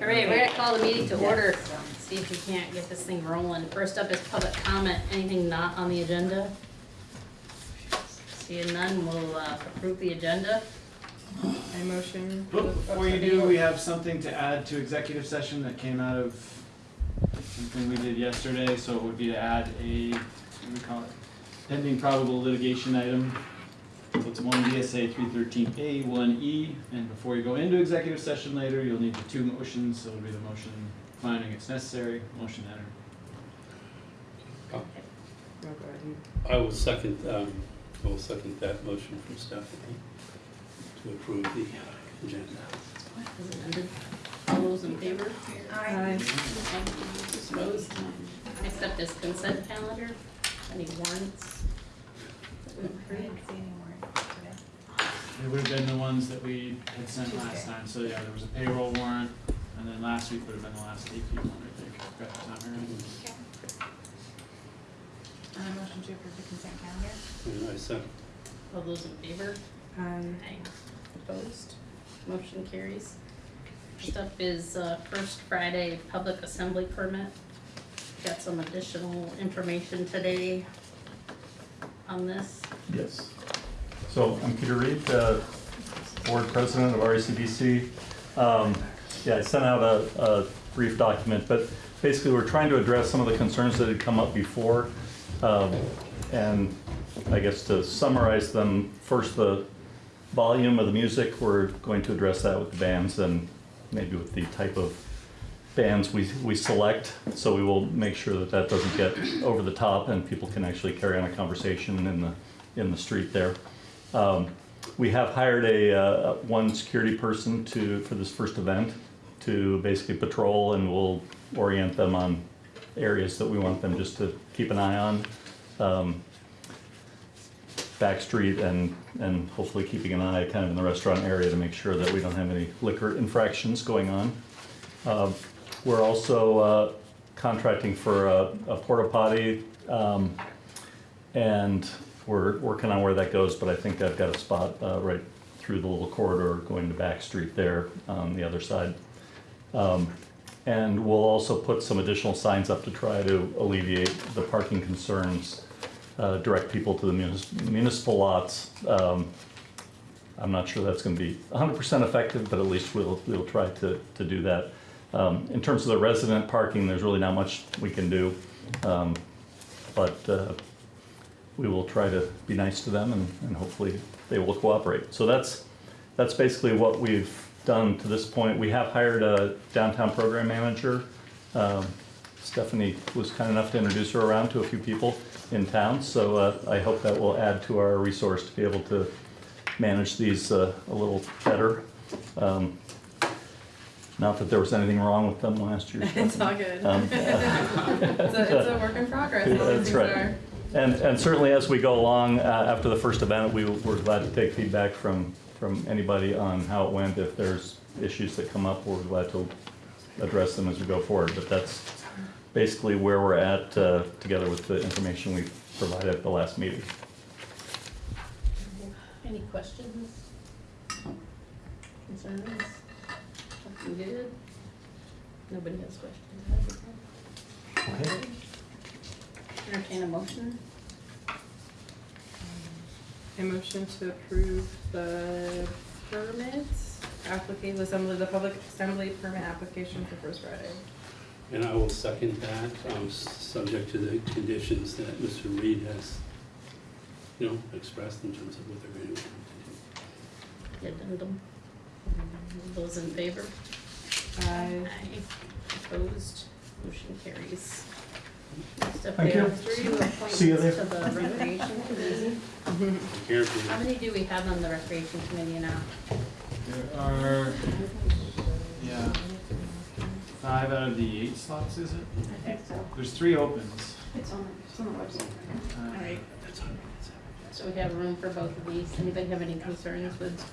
All right, we're gonna call the meeting to order, see if we can't get this thing rolling. First up is public comment, anything not on the agenda? Seeing none, we'll uh, approve the agenda. I motion. But Before you do, we have something to add to executive session that came out of something we did yesterday, so it would be to add a, what do we call it? Pending probable litigation item. So it's one VSA three thirteen A, one E, and before you go into executive session later, you'll need the two motions, so it'll be the motion finding it's necessary, motion enter. Oh, go. I will second, um, I will second that motion from Stephanie to approve the uh, agenda. As amended. All those in favor? Aye. Opposed? Next up is consent calendar, any warrants? I didn't see any more today. They would have been the ones that we had sent last time, so yeah, there was a payroll warrant, and then last week would have been the last AP one, I think, if that's not right. And a motion to approve the consent calendar? And I second, All those in favor? Um, Aye. Opposed? Motion carries. Next up is uh, First Friday Public Assembly Permit. Got some additional information today on this. Yes. So I'm Peter Reed, uh, Board President of RACDC. Um, Yeah, I sent out a a brief document, but basically, we're trying to address some of the concerns that had come up before. Um, And I guess to summarize them, first, the volume of the music, we're going to address that with the bands and maybe with the type of bands we, we select. So we will make sure that that doesn't get over the top and people can actually carry on a conversation in the, in the street there. Um, We have hired a, uh, one security person to, for this first event to basically patrol and we'll orient them on areas that we want them just to keep an eye on. Um, back street and, and hopefully keeping an eye kind of in the restaurant area to make sure that we don't have any liquor infractions going on. Uh, We're also uh, contracting for a a porta potty, um, and we're working on where that goes, but I think I've got a spot uh, right through the little corridor going to Back Street there on the other side. Um, And we'll also put some additional signs up to try to alleviate the parking concerns, uh, direct people to the munis- municipal lots. Um, I'm not sure that's gonna be hundred percent effective, but at least we'll, we'll try to, to do that. Um, In terms of the resident parking, there's really not much we can do. Um, But uh, we will try to be nice to them and, and hopefully they will cooperate. So that's, that's basically what we've done to this point. We have hired a downtown program manager. Um, Stephanie was kind enough to introduce her around to a few people in town, so uh, I hope that will add to our resource to be able to manage these uh, a little better. Um, Not that there was anything wrong with them last year. It's all good. Um, It's a, it's a work in progress. these That's right. are. And, and certainly as we go along, uh, after the first event, we, we're glad to take feedback from, from anybody on how it went. If there's issues that come up, we're glad to address them as we go forward. But that's basically where we're at, uh, together with the information we provided at the last meeting. Any questions? Concerns? Looking good? Nobody has questions? Okay. Entertain a motion? I motion to approve the permits, applicant, the assembly, the public assembly permit application for First Friday. and I will second that, um, s- subject to the conditions that Mr. Reed has, you know, expressed in terms of what they're going to do. Addendum? Those in favor? Aye. Opposed? Motion carries. Next up, Thank we you. have two appointments See you to there. the recreation committee. Here How many do we have on the recreation committee now? There are, yeah, five out of the eight slots, is it? I think so. There's three opens. It's on, it's on the website. Uh, All right, That's all right. so we have room for both of these. Anybody have any concerns with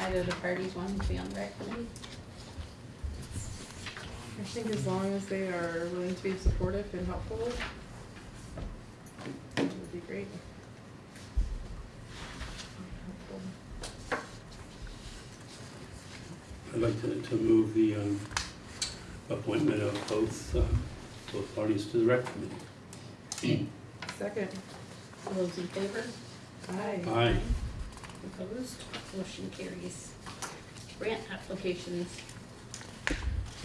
either of the parties wanting to be on the rec committee? I think as long as they are willing to be supportive and helpful, it would be great. I'd like to, to move the, um, appointment of both, uh, both parties to the rec committee. Second. All those in favor? Aye. Aye. Opposed? Motion carries. Grant applications.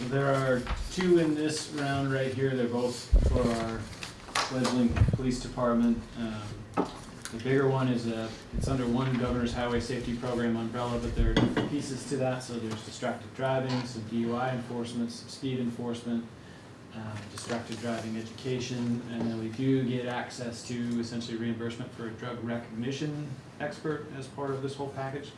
There are two in this round right here, they're both for our fledgling police department. Um, The bigger one is a, it's under one governor's highway safety program umbrella, but there are different pieces to that, so there's distracted driving, some DUI enforcement, some speed enforcement, um, distracted driving education, and then we do get access to essentially reimbursement for a drug recognition expert as part of this whole package.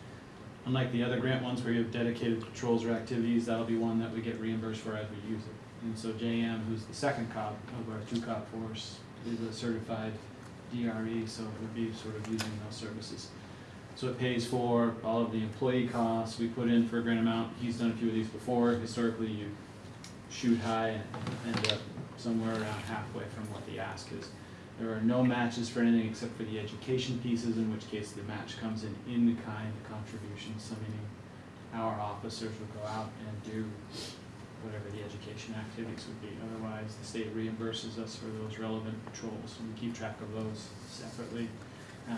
Unlike the other grant ones where you have dedicated patrols or activities, that'll be one that we get reimbursed for as we use it. And so JM, who's the second cop of our two cop force, is a certified DRE, so it would be sort of using those services. So it pays for all of the employee costs, we put in for a grant amount, he's done a few of these before, historically you shoot high and end up somewhere around halfway from what the ask is. There are no matches for anything except for the education pieces, in which case the match comes in in-kind contributions, so meaning our officers will go out and do whatever the education activities would be. Otherwise, the state reimburses us for those relevant patrols, and we keep track of those separately. Um,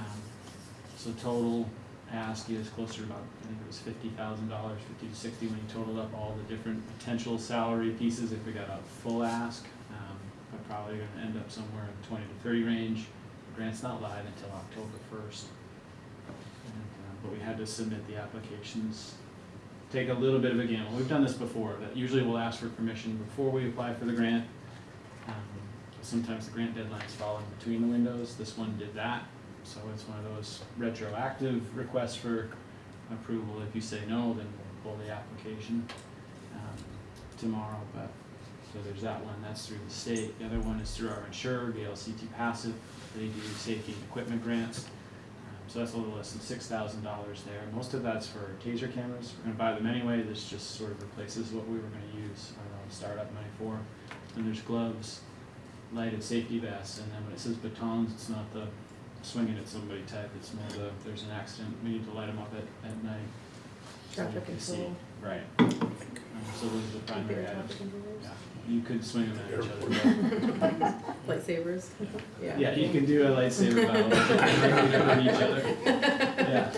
So total ask is closer to about, I think it was fifty thousand dollars, fifty to sixty, when you total up all the different potential salary pieces, if we got a full ask. Probably gonna end up somewhere in the twenty to thirty range. The Grant's not live until October first. But we had to submit the applications take a little bit of a gamble. We've done this before, but usually we'll ask for permission before we apply for the grant. Um, Sometimes the grant deadlines fall in between the windows. This one did that. So it's one of those retroactive requests for approval. If you say no, then we'll pull the application um, tomorrow, but, so there's that one. That's through the state. The other one is through our insurer, VLCT PACIF. They do safety and equipment grants. Um, So that's a little less than six thousand dollars there. Most of that's for taser cameras. We're gonna buy them anyway. This just sort of replaces what we were gonna use our own startup money for. And there's gloves, lighted safety vests, and then when it says batons, it's not the swinging at somebody type. It's more the, there's an accident, we need to light them up at, at night. Traffic control. Right. Um, So those are the primary items. Yeah, you could swing them at each other. but- Lightsabers. Yeah. Yeah, you can do a lightsaber battle, at each other. Yeah.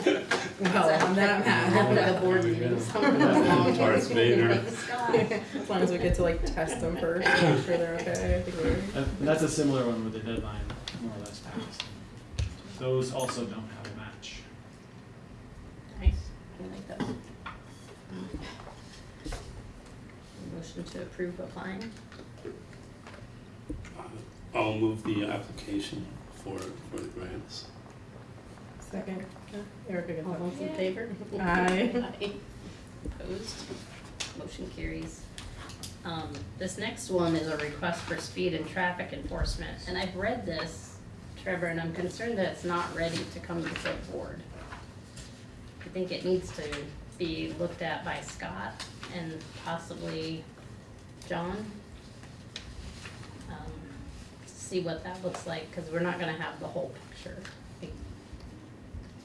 Well, on that Happened at matter, the board meeting. Someone Yeah. was long Darth Vader. Like Scott. as long as we get to like test them first, make sure they're okay, I think we're. Uh, that's a similar one with the deadline more or less passed. Those also don't have a match. Nice, I like those. Motion to approve applying. I'll move the application for, for the grants. Second. Erica gets All that. those in favor? Aye. Aye. Opposed? Motion carries. Um, this next one is a request for speed and traffic enforcement, and I've read this, Trevor, and I'm concerned that it's not ready to come to the board. I think it needs to be looked at by Scott and possibly John. Um, See what that looks like, cause we're not gonna have the whole picture.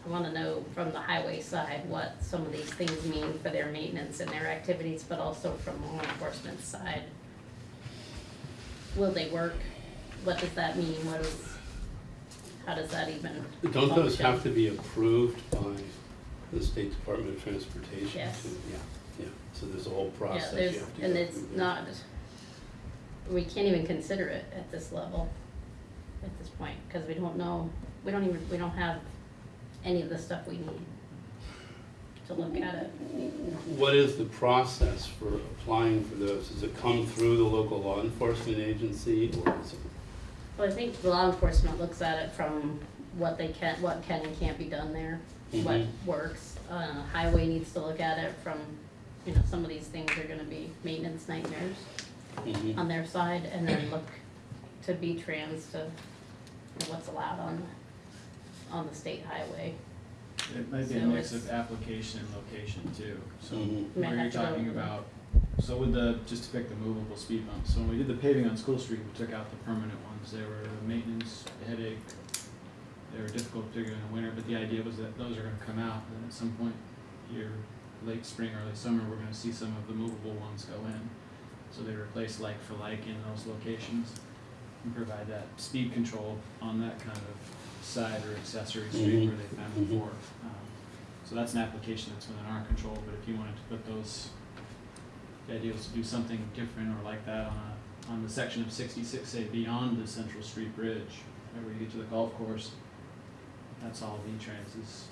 I wanna know from the highway side what some of these things mean for their maintenance and their activities, but also from law enforcement side. Will they work? What does that mean? What is, how does that even Don't those function? have to be approved by the State Department of Transportation? Yes. too? Yeah, yeah, so there's a whole Yeah, process you there's, have to go and it's through. not, we can't even consider it at this level, at this point, cause we don't know, we don't even, we don't have any of the stuff we need to look at it. What is the process for applying for those? Does it come through the local law enforcement agency or is it? Well, I think the law enforcement looks at it from what they can, what can and can't be done there, what Mhm. works. Uh, highway needs to look at it from, you know, some of these things are gonna be maintenance nightmares Mhm. on their side, and then look to VTrans to, what's allowed on, on the state highway. It might be a So mix it's- of application and location too, so Mhm. Might where you're have to go- talking about, so with the, just to pick the movable speed bumps, so when we did the paving on School Street, we took out the permanent ones, they were a maintenance, headache. They were difficult to figure in the winter, but the idea was that those are gonna come out, and at some point, here, late spring, early summer, we're gonna see some of the movable ones go in. So they replace like for like in those locations and provide that speed control on that kind of side or accessory street Mhm. where they've been Mhm. before. Um, So that's an application that's within our control, but if you wanted to put those, the idea was to do something different or like that on a, on the section of sixty-six, say beyond the Central Street Bridge, where you get to the golf course, that's all VTrans is.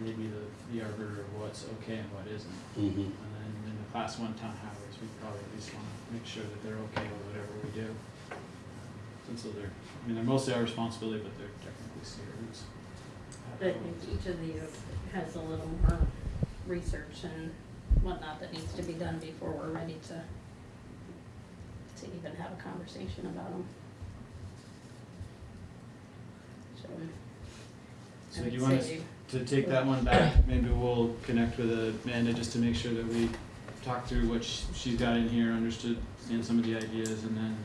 Maybe the, the arbiter of what's okay and what isn't. Mhm. And then in the class one town highways, we probably at least wanna make sure that they're okay with whatever we do. And so they're, I mean, they're mostly our responsibility, but they're technically state routes. I think each of these has a little more research and whatnot that needs to be done before we're ready to, to even have a conversation about them. So. I So would do you want us say- to take that one back? Maybe we'll connect with Amanda just to make sure that we talk through what sh- she's got in here, understood, and some of the ideas, and then,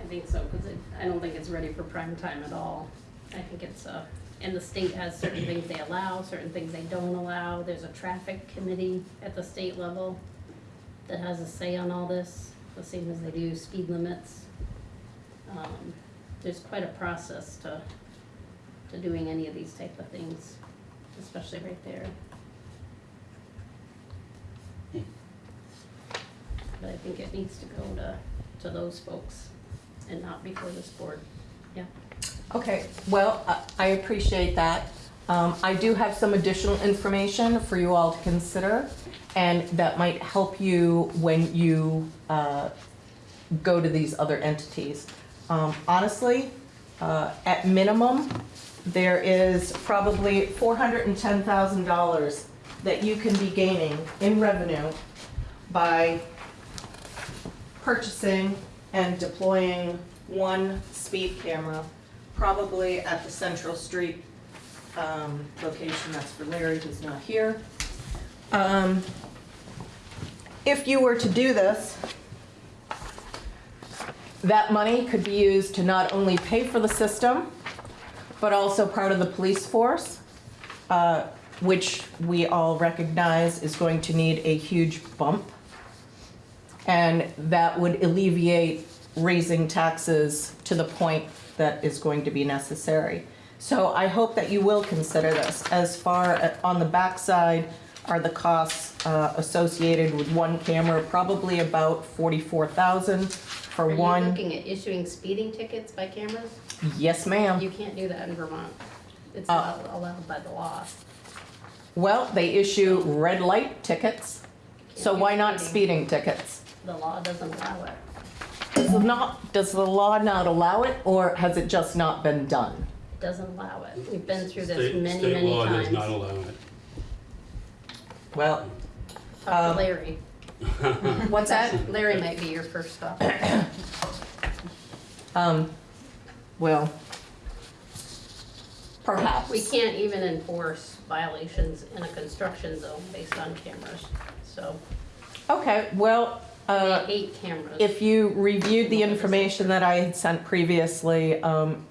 I think so, cause I don't think it's ready for prime time at all. I think it's, uh, and the state has certain things they allow, certain things they don't allow. There's a traffic committee at the state level that has a say on all this, the same as they do speed limits. Um, there's quite a process to, to doing any of these type of things, especially right there. Hmm. But I think it needs to go to, to those folks and not before this board, yeah. Okay, well, I- I appreciate that. Um, I do have some additional information for you all to consider, and that might help you when you uh, go to these other entities. Um, Honestly, uh, at minimum, there is probably $410,000 that you can be gaining in revenue by purchasing and deploying one speed camera, probably at the Central Street um, location, that's for Larry, who's not here. Um, If you were to do this, that money could be used to not only pay for the system, but also part of the police force, uh, which we all recognize is going to need a huge bump. And that would alleviate raising taxes to the point that is going to be necessary. So I hope that you will consider this. As far, a- on the backside are the costs uh, associated with one camera, probably about 44,000 for Are you one. looking at issuing speeding tickets by cameras? Yes, ma'am. You can't do that in Vermont. It's Uh, not allowed by the law. Well, they issue red light tickets, so why not speeding tickets? The law doesn't allow it. Does it not, does the law not allow it, or has it just not been done? It Doesn't allow it. We've been through this State- many, State many law does not times. allow it. Well, Talk um, to Larry. what's that? Larry might be your first stop. Um, well, perhaps. We can't even enforce violations in a construction zone based on cameras, so Okay, well, they uh, hate cameras. if you reviewed the information that I had sent previously, um,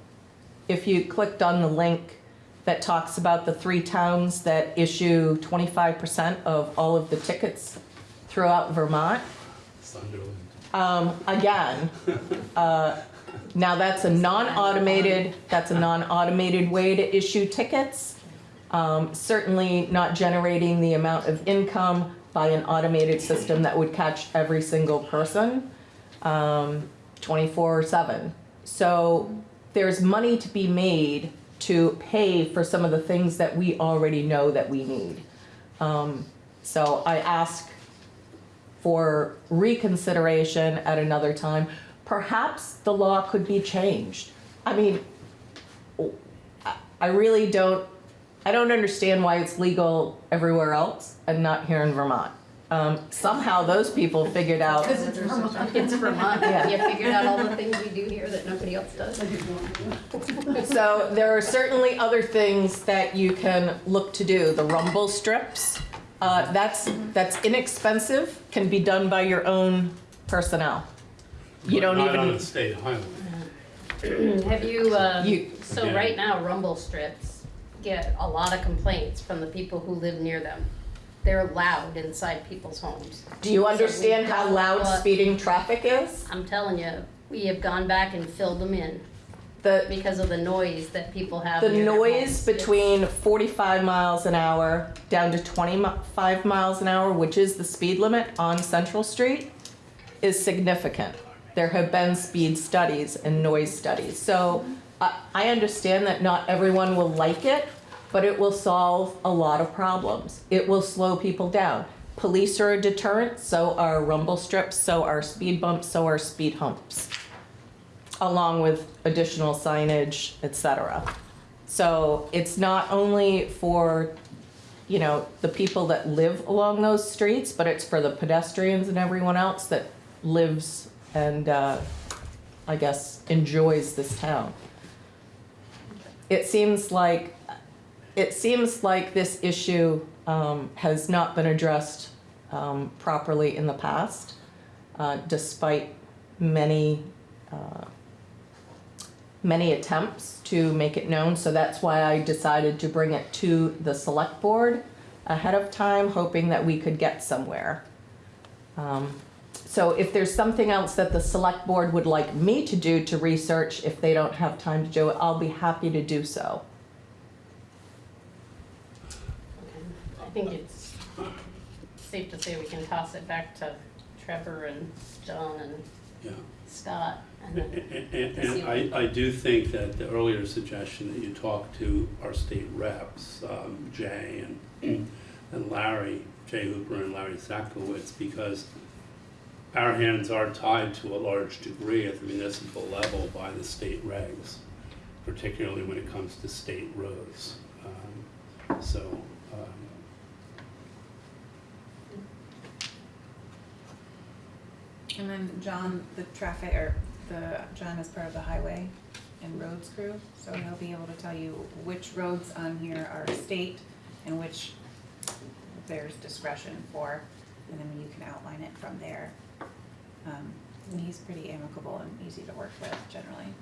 if you clicked on the link that talks about the three towns that issue twenty-five percent of all of the tickets throughout Vermont, Sunderland. Um, again, uh, now that's a non-automated, that's a non-automated way to issue tickets. Um, certainly not generating the amount of income by an automated system that would catch every single person, um, twenty-four seven. So there's money to be made to pay for some of the things that we already know that we need. Um, so I ask for reconsideration at another time. Perhaps the law could be changed. I mean, I- I really don't, I don't understand why it's legal everywhere else and not here in Vermont. Um, somehow those people figured out, Because it's Vermont. It's Vermont. Yeah. You figured out all the things we do here that nobody else does. so there are certainly other things that you can look to do. The rumble strips, uh, that's, that's inexpensive, can be done by your own personnel. You don't Not on even, a state highway. Have you, um, You- so Again. right now rumble strips get a lot of complaints from the people who live near them. they're loud inside people's homes. Do you So understand how loud want- speeding traffic is? I'm telling you, we have gone back and filled them in The, because of the noise that people have the near their noise homes. between 45 miles an hour down to 25 miles an hour, which is the speed limit on Central Street, is significant. There have been speed studies and noise studies. So I, I understand that not everyone will like it, but it will solve a lot of problems. It will slow people down. Police are a deterrent, so are rumble strips, so are speed bumps, so are speed humps, along with additional signage, etc. So it's not only for, you know, the people that live along those streets, but it's for the pedestrians and everyone else that lives and, uh, I guess, enjoys this town. It seems like, it seems like this issue um, has not been addressed um, properly in the past, uh, despite many uh, many attempts to make it known, so that's why I decided to bring it to the select board ahead of time, hoping that we could get somewhere. Um, So if there's something else that the select board would like me to do to research, if they don't have time to do it, I'll be happy to do so. Okay. I think it's safe to say we can toss it back to Trevor and John and Yeah. Scott and And, and- and I, I do think that the earlier suggestion that you talk to our state reps, um, Jay and, and Larry, Jay Hooper and Larry Satcowitz, because our hands are tied to a large degree at the municipal level by the state regs, particularly when it comes to state roads. Um, So, um, And then John, the traffic, or the, John is part of the highway and roads crew, so he'll be able to tell you which roads on here are state and which there's discretion for, and then you can outline it from there. Um, and he's pretty amicable and easy to work with generally.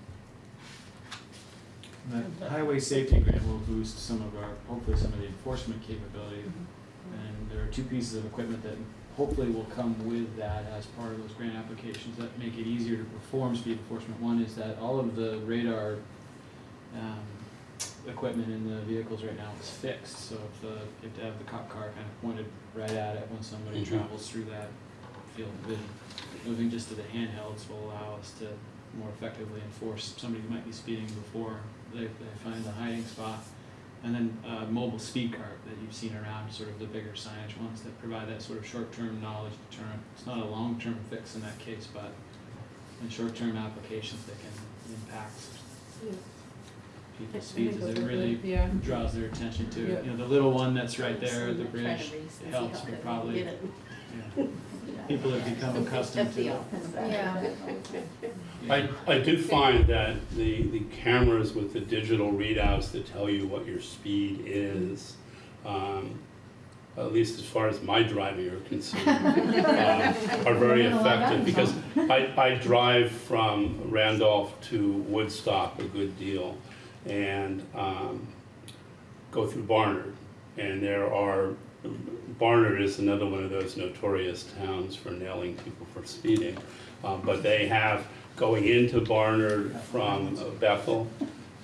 The highway safety grant will boost some of our, hopefully some of the enforcement capability. And there are two pieces of equipment that hopefully will come with that as part of those grant applications that make it easier to perform speed enforcement. One is that all of the radar, um, equipment in the vehicles right now is fixed. So if the, you have to have the cop car kind of pointed right at it when somebody Mhm. travels through that field of vision. Moving just to the handhelds will allow us to more effectively enforce somebody who might be speeding before they, they find the hiding spot. And then, uh, mobile speed cart that you've seen around, sort of the bigger signage ones that provide that sort of short-term knowledge deterrent. It's not a long-term fix in that case, but in short-term applications that can impact people's speeds, as it really Yeah. draws their attention to, Yeah. it. you know, the little one that's right there, the bridge, see helps, but probably, it. yeah. People have become accustomed to it. Yeah. I, I do find that the, the cameras with the digital readouts that tell you what your speed is, um, at least as far as my driving are concerned, uh, are very effective, because I, I drive from Randolph to Woodstock a good deal, and, um, go through Barnard, and there are, Barnard is another one of those notorious towns for nailing people for speeding. Um, but they have going into Barnard from Bethel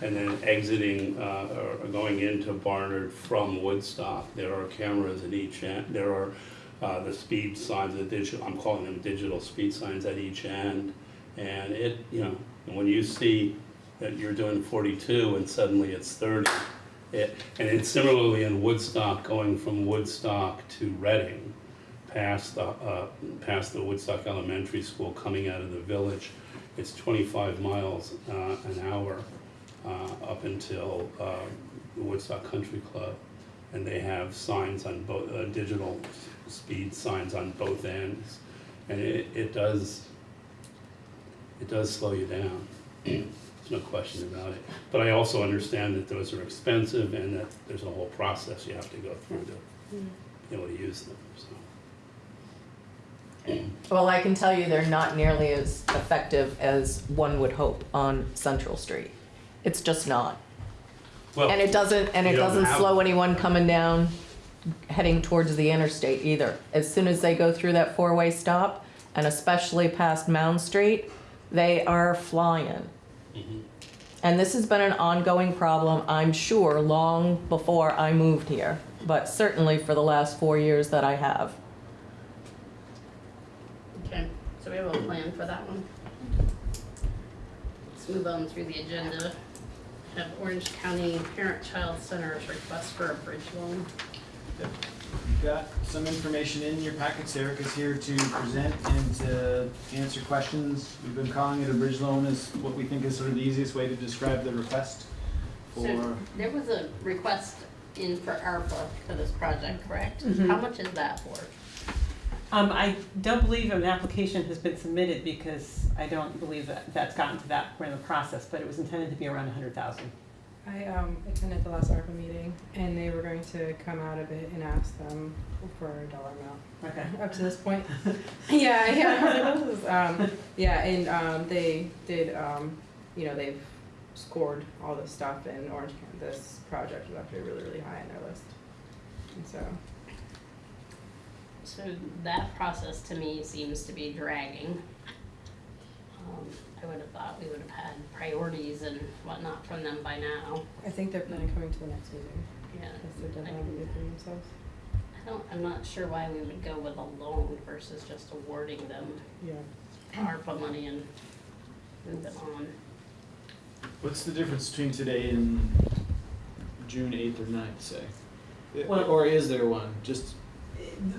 and then exiting, uh, or going into Barnard from Woodstock. There are cameras at each end, there are, uh, the speed signs, the digital, I'm calling them digital speed signs at each end. And it, you know, when you see that you're doing forty-two and suddenly it's thirty, it, and similarly in Woodstock, going from Woodstock to Reading, past the, uh, past the Woodstock Elementary School, coming out of the village, it's twenty-five miles, uh, an hour, uh, up until, uh, the Woodstock Country Club. And they have signs on both, uh, digital speed signs on both ends. And it, it does, it does slow you down. There's no question about it. But I also understand that those are expensive and that there's a whole process you have to go through to be able to use them, so. Well, I can tell you they're not nearly as effective as one would hope on Central Street. It's just not. Well, And it doesn't, and it you don't doesn't have- slow anyone coming down heading towards the interstate either. As soon as they go through that four-way stop, and especially past Mound Street, they are flying. Mm-hmm. And this has been an ongoing problem, I'm sure, long before I moved here, but certainly for the last four years that I have. Okay, so we have a plan for that one. Let's move on through the agenda. Have Orange County Parent-Child Center's request for a bridge loan. You've got some information in your packets. Eric is here to present and to answer questions. We've been calling it a bridge loan is what we think is sort of the easiest way to describe the request So for, there was a request in for ARPA for this project, correct? Mhm. How much is that for? Um, I don't believe an application has been submitted because I don't believe that that's gotten to that point in the process, but it was intended to be around a hundred thousand. I um, attended the last ARPA meeting, and they were going to come out of it and ask them for a dollar amount. Okay. Up to this point. yeah, yeah. Like, is, um, yeah, and um, they did. Um, you know, they've scored all this stuff, and Orange County, this project was actually really, really high on their list. And so, So that process to me seems to be dragging. Um, I would have thought we would have had priorities and whatnot from them by now. I think they're planning on coming to the next meeting. Yeah. That's the deadline they put themselves. I don't, I'm not sure why we would go with a loan versus just awarding them Yeah. ARPA money and move it on. what's the difference between today and June eighth or 9th, say? Well- Or is there one? Just,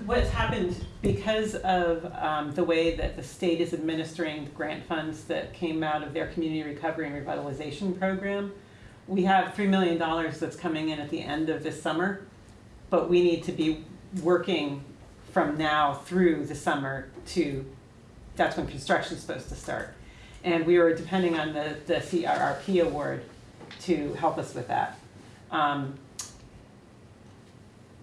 What's happened because of um, the way that the state is administering the grant funds that came out of their community recovery and revitalization program, we have three million dollars that's coming in at the end of this summer, but we need to be working from now through the summer to, that's when construction's supposed to start. And we were depending on the, the CRRP award to help us with that. Um,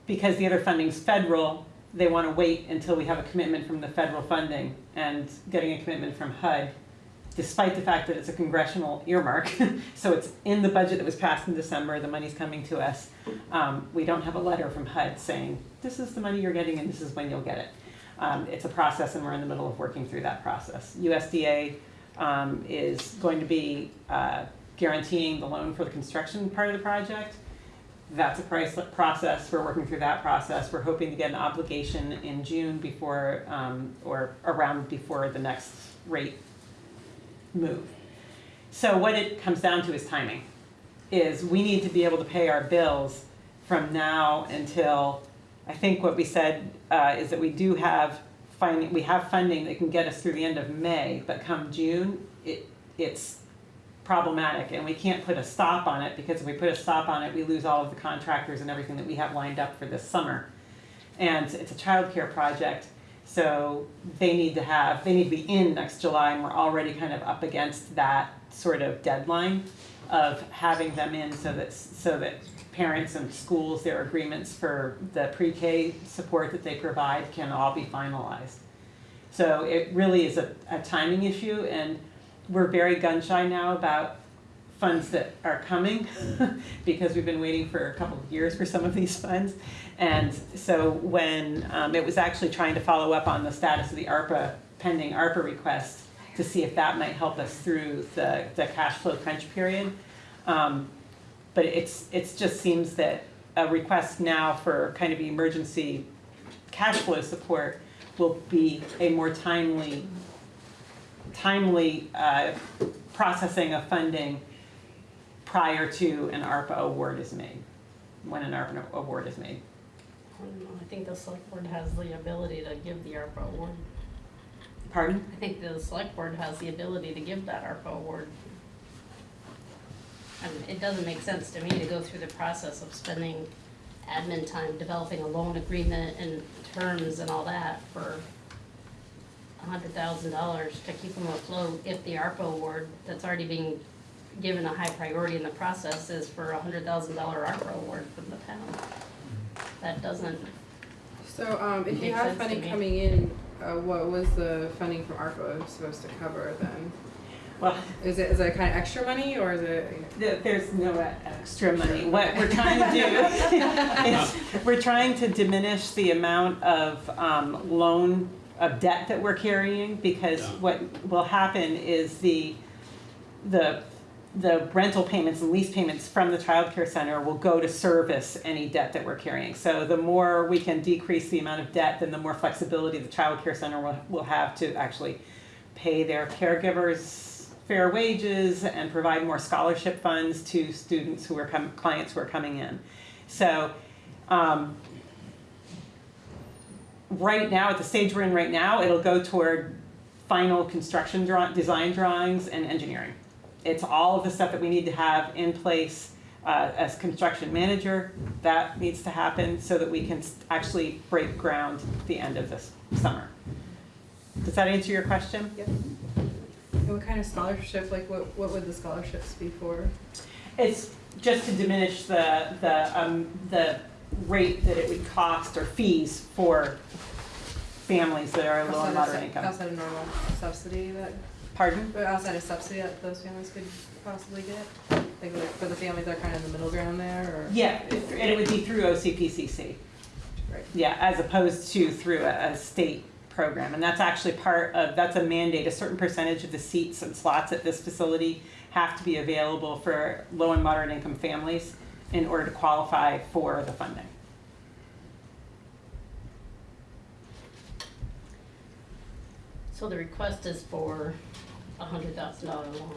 because the other funding's federal, they want to wait until we have a commitment from the federal funding and getting a commitment from HUD, despite the fact that it's a congressional earmark. So it's in the budget that was passed in December, the money's coming to us. Um, we don't have a letter from HUD saying, this is the money you're getting and this is when you'll get it. Um, it's a process and we're in the middle of working through that process. USDA um, is going to be uh, guaranteeing the loan for the construction part of the project. That's a price, process, we're working through that process, we're hoping to get an obligation in June before, um, or around before the next rate move. So what it comes down to is timing, is we need to be able to pay our bills from now until, I think what we said, uh, is that we do have finding, we have funding that can get us through the end of May, but come June, it, it's problematic and we can't put a stop on it because if we put a stop on it, we lose all of the contractors and everything that we have lined up for this summer. And it's a childcare project, so they need to have, they need to be in next July and we're already kind of up against that sort of deadline of having them in so that, so that parents and schools, their agreements for the pre-K support that they provide can all be finalized. So it really is a, a timing issue and we're very gun shy now about funds that are coming because we've been waiting for a couple of years for some of these funds. And so when um, it was actually trying to follow up on the status of the ARPA, pending ARPA request to see if that might help us through the, the cash flow crunch period. Um, but it's, it's just seems that a request now for kind of emergency cash flow support will be a more timely timely uh, processing of funding prior to an ARPA award is made, when an ARPA award is made. I don't know, I think the select board has the ability to give the ARPA award. Pardon? I think the select board has the ability to give that ARPA award. I mean, it doesn't make sense to me to go through the process of spending admin time developing a loan agreement and terms and all that for hundred thousand dollars to keep them afloat if the ARPA award that's already being given a high priority in the process is for a hundred thousand dollar ARPA award from the town. That doesn't, So, um, if you Makes have sense to funding me. coming in, uh, what was the funding from ARPA supposed to cover then? Well, Is it, is it kind of extra money or is it? There- There's no e- extra money. What we're trying to do is, we're trying to diminish the amount of um, loan, of debt that we're carrying, because Yeah. what will happen is the, the, the rental payments and lease payments from the childcare center will go to service any debt that we're carrying. So the more we can decrease the amount of debt, then the more flexibility the childcare center will, will have to actually pay their caregivers fair wages and provide more scholarship funds to students who are com- clients who are coming in. So, um, right now, at the stage we're in right now, it'll go toward final construction draw- design drawings and engineering. It's all of the stuff that we need to have in place uh, as construction manager. That needs to happen so that we can actually break ground at the end of this summer. Does that answer your question? Yep. And what kind of scholarship, like what, what would the scholarships be for? It's just to diminish the, the, um, the rate that it would cost or fees for families that are low and moderate income. Outside of normal subsidy that, Pardon? but outside of subsidy that those families could possibly get? Like, like for the families that are kind of in the middle ground there or? Yeah, it- and it would be through OCPCC. Right. Yeah, as opposed to through a, a state program. And that's actually part of, that's a mandate, a certain percentage of the seats and slots at this facility have to be available for low and moderate income families in order to qualify for the funding. So the request is for a hundred thousand dollar loan,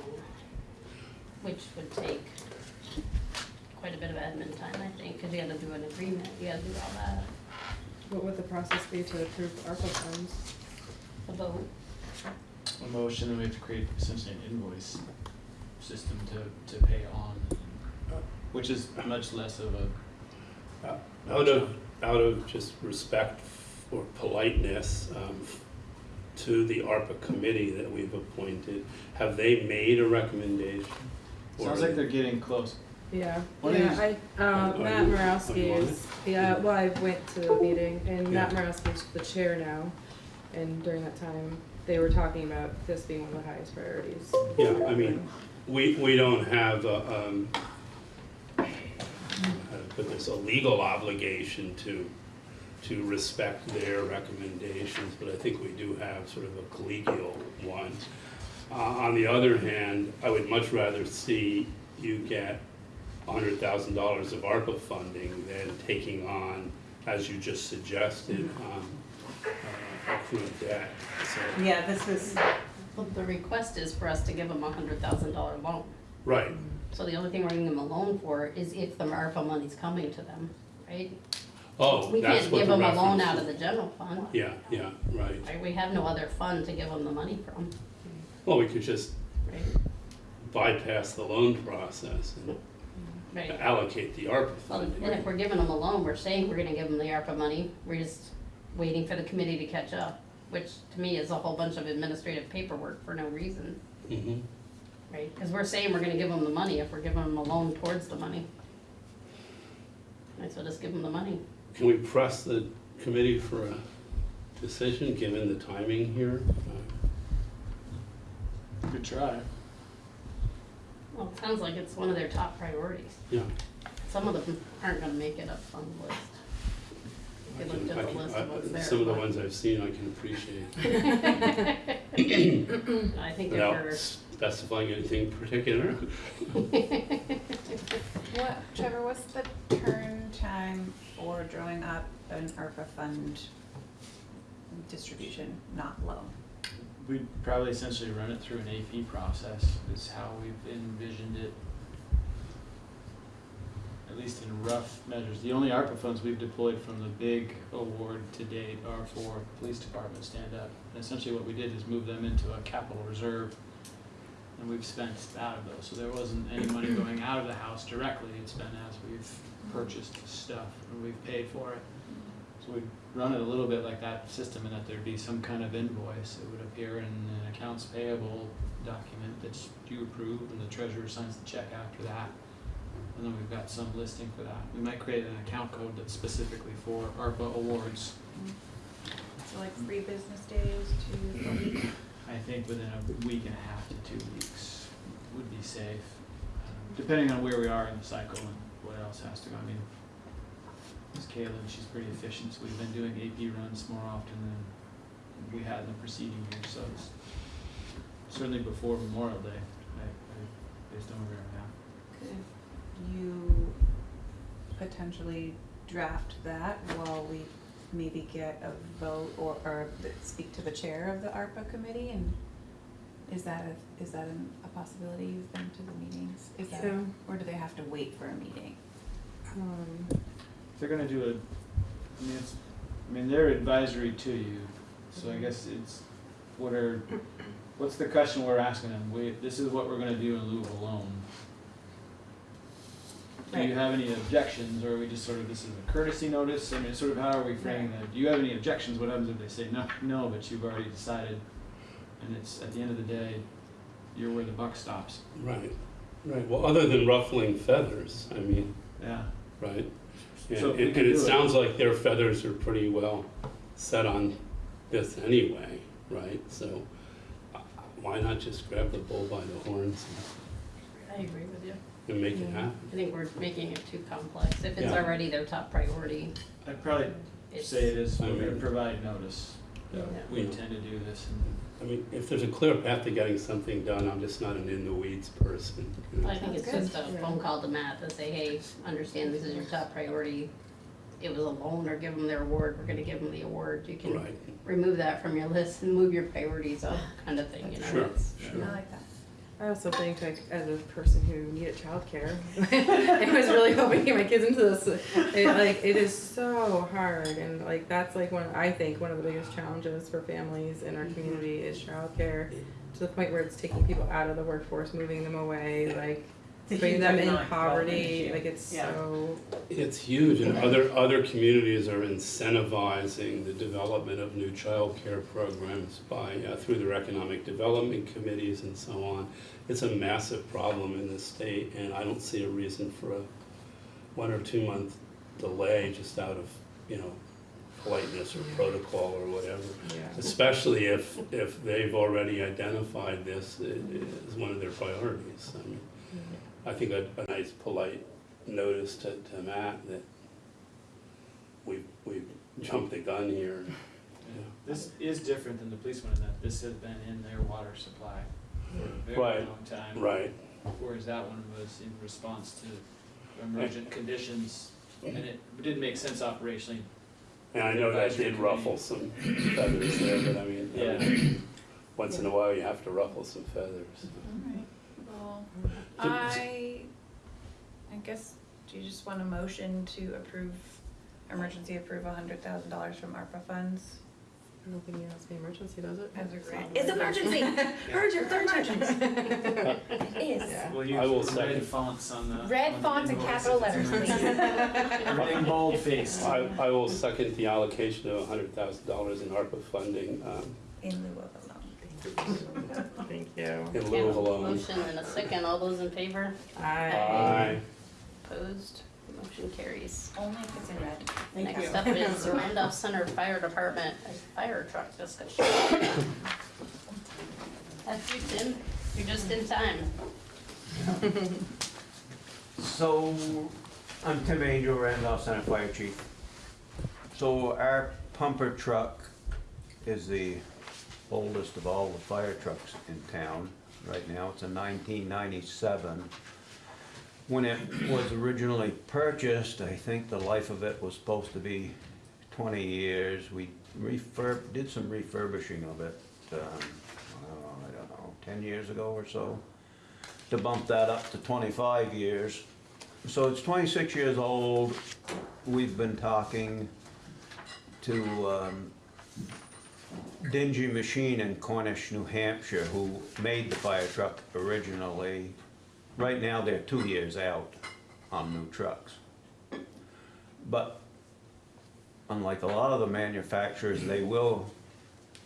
which would take quite a bit of admin time, I think, cause you gotta do an agreement, you gotta do all that, What would the process be to approve ARPA funds? a vote. A motion, and we have to create essentially an invoice system to, to pay on, which is much less of a. Out of, out of just respect or politeness, um, to the ARPA committee that we've appointed, have they made a recommendation? Sounds like they're getting close. Yeah, What yeah, I, um, Are Matt you- Morowski are you on is, yeah, well, I went to the meeting and Matt Yeah. Morowski is the chair now. And during that time, they were talking about this being one of the highest priorities. Yeah, I mean, we, we don't have a, um, how put this, a legal obligation to, to respect their recommendations, but I think we do have sort of a collegial one. Uh, on the other hand, I would much rather see you get hundred thousand dollars of ARPA funding than taking on, as you just suggested, um, uh, accrued debt, so. Yeah, this is, the request is for us to give them a hundred thousand dollar loan. Right, So the only thing we're giving them a loan for is if the ARPA money's coming to them, right? oh, We that's can't what give the them a loan reference out of the general fund, Yeah, yeah, right. right? We have no other fund to give them the money from, Well, we could just right? bypass the loan process and Right. allocate the ARPA Well, funding. and if we're giving them a loan, we're saying we're gonna give them the ARPA money, we're just waiting for the committee to catch up, which to me is a whole bunch of administrative paperwork for no reason, Mhm. Right? Cause we're saying we're gonna give them the money if we're giving them a loan towards the money. Might as well just give them the money. Can we press the committee for a decision, given the timing here? Good try. Well, it sounds like it's one of their top priorities. Yeah. Some of them aren't gonna make it up on the list. I If you can- looked I at the list of what's there. Some of the but- ones I've seen, I can appreciate, I think if without we're, specifying anything particular. What, Trevor, what's the turn time for drawing up an ARPA fund distribution, not loan? We'd probably essentially run it through an AP process is how we've envisioned it. At least in rough measures. The only ARPA funds we've deployed from the big award to date are for police department stand-up. And essentially what we did is move them into a capital reserve and we've spent out of those. So there wasn't any money going out of the house directly. It's been as we've purchased stuff and we've paid for it. So we'd run it a little bit like that system in that there'd be some kind of invoice. It would appear in an accounts payable document that's you approve and the treasurer signs the check after that. And then we've got some listing for that. We might create an account code that's specifically for ARPA awards. So like three business days to a week? I think within a week and a half to two weeks would be safe, um, depending on where we are in the cycle and what else has to go. I mean, Ms. Kaylin, she's pretty efficient, so we've been doing AP runs more often than we had in the preceding year, so it's certainly before Memorial Day, I, I, based on where we're at. Could you potentially draft that while we maybe get a vote or, or speak to the chair of the ARPA committee and is that a, is that an- a possibility? You've been to the meetings? Is that, So- or do they have to wait for a meeting? Um, If they're gonna do a, I mean, it's, I mean, they're advisory to you, so I guess it's, what are, what's the question we're asking them? We, this is what we're gonna do in lieu of a loan. Do you have any objections, or are we just sort of, this is a courtesy notice, I mean, sort of how are we framing that? Do you have any objections, what happens if they say, no, no, but you've already decided? And it's, at the end of the day, you're where the buck stops, Right, right. Well, other than ruffling feathers, I mean, yeah. right? And, So if we and it do it- sounds like their feathers are pretty well set on this anyway, right? So uh, why not just grab the bull by the horns I agree with you. And, and make it happen? I think we're making it too complex. If it's Yeah. already their top priority, I'd probably it's. say it is, I we're gonna mean- provide notice, Yeah. we intend to do this, and I mean, if there's a clear path to getting something done, I'm just not an in the weeds person. you know? I think it's Sounds just a good. phone call to Matt to say, hey, understand this is your top priority. It was a loan or give them their award, we're gonna give them the award. You can Right, remove that from your list and move your priorities up, kind of thing, you know? Sure. It's- I like that. I also think like as a person who needed childcare, I was really hoping to get my kids into this. It, like it is so hard, and like that's like one I think one of the biggest challenges for families in our mm-hmm. community is childcare, to the point where it's taking people out of the workforce, moving them away, like It's a putting huge them in economic development poverty. issue. Like it's Yeah. so it's huge and other, other communities are incentivizing the development of new childcare programs by, uh, through their economic development committees and so on. It's a massive problem in the state and I don't see a reason for a one or two month delay just out of, you know, politeness or protocol or whatever. yeah. Especially if, if they've already identified this i- as one of their priorities. I mean, I think a, a nice polite notice to, to Matt that we, we jumped the gun here. Yeah, This is different than the police one in that this has been in their water supply for a very Right, long time. Right, Whereas that one was in response to emergent conditions, and it didn't make sense operationally. and I know that did ruffle some feathers there, but I mean, I mean, once in a while you have to ruffle some feathers. Alright, well, Did- I, I guess, do you just want a motion to approve, emergency approve hundred thousand dollars from ARPA funds I don't think it has to be emergency, does it? as a grant? It's emergency, urgent, emergency. Is. Yeah. We'll I will use red second. fonts on the. Red on the fonts and capital if letters, please. Everything bold faced. I, I will second the allocation of hundred thousand dollars in ARPA funding, um, In lieu of a loan. Thank you. in lieu of a Okay, loan. Motion and a second, all those in favor? I. Aye. Opposed? Motion carries. Only if it's in red. Thank you. Next up is Randolph Center Fire Department, a fire truck discussion. That's you, Tim. You're just in time. So, I'm Tim Angel, Randolph Center Fire Chief. So our pumper truck is the oldest of all the fire trucks in town. Right now, it's a nineteen ninety-seven. When it was originally purchased, I think the life of it was supposed to be twenty years. We refurb, did some refurbishing of it, um, oh, I don't know, ten years ago or so to bump that up to twenty-five years. So it's twenty-six years old. We've been talking to um, Dingee Machine in Cornish, New Hampshire, who made the fire truck originally. Right now, they're two years out on new trucks. But unlike a lot of the manufacturers, they will,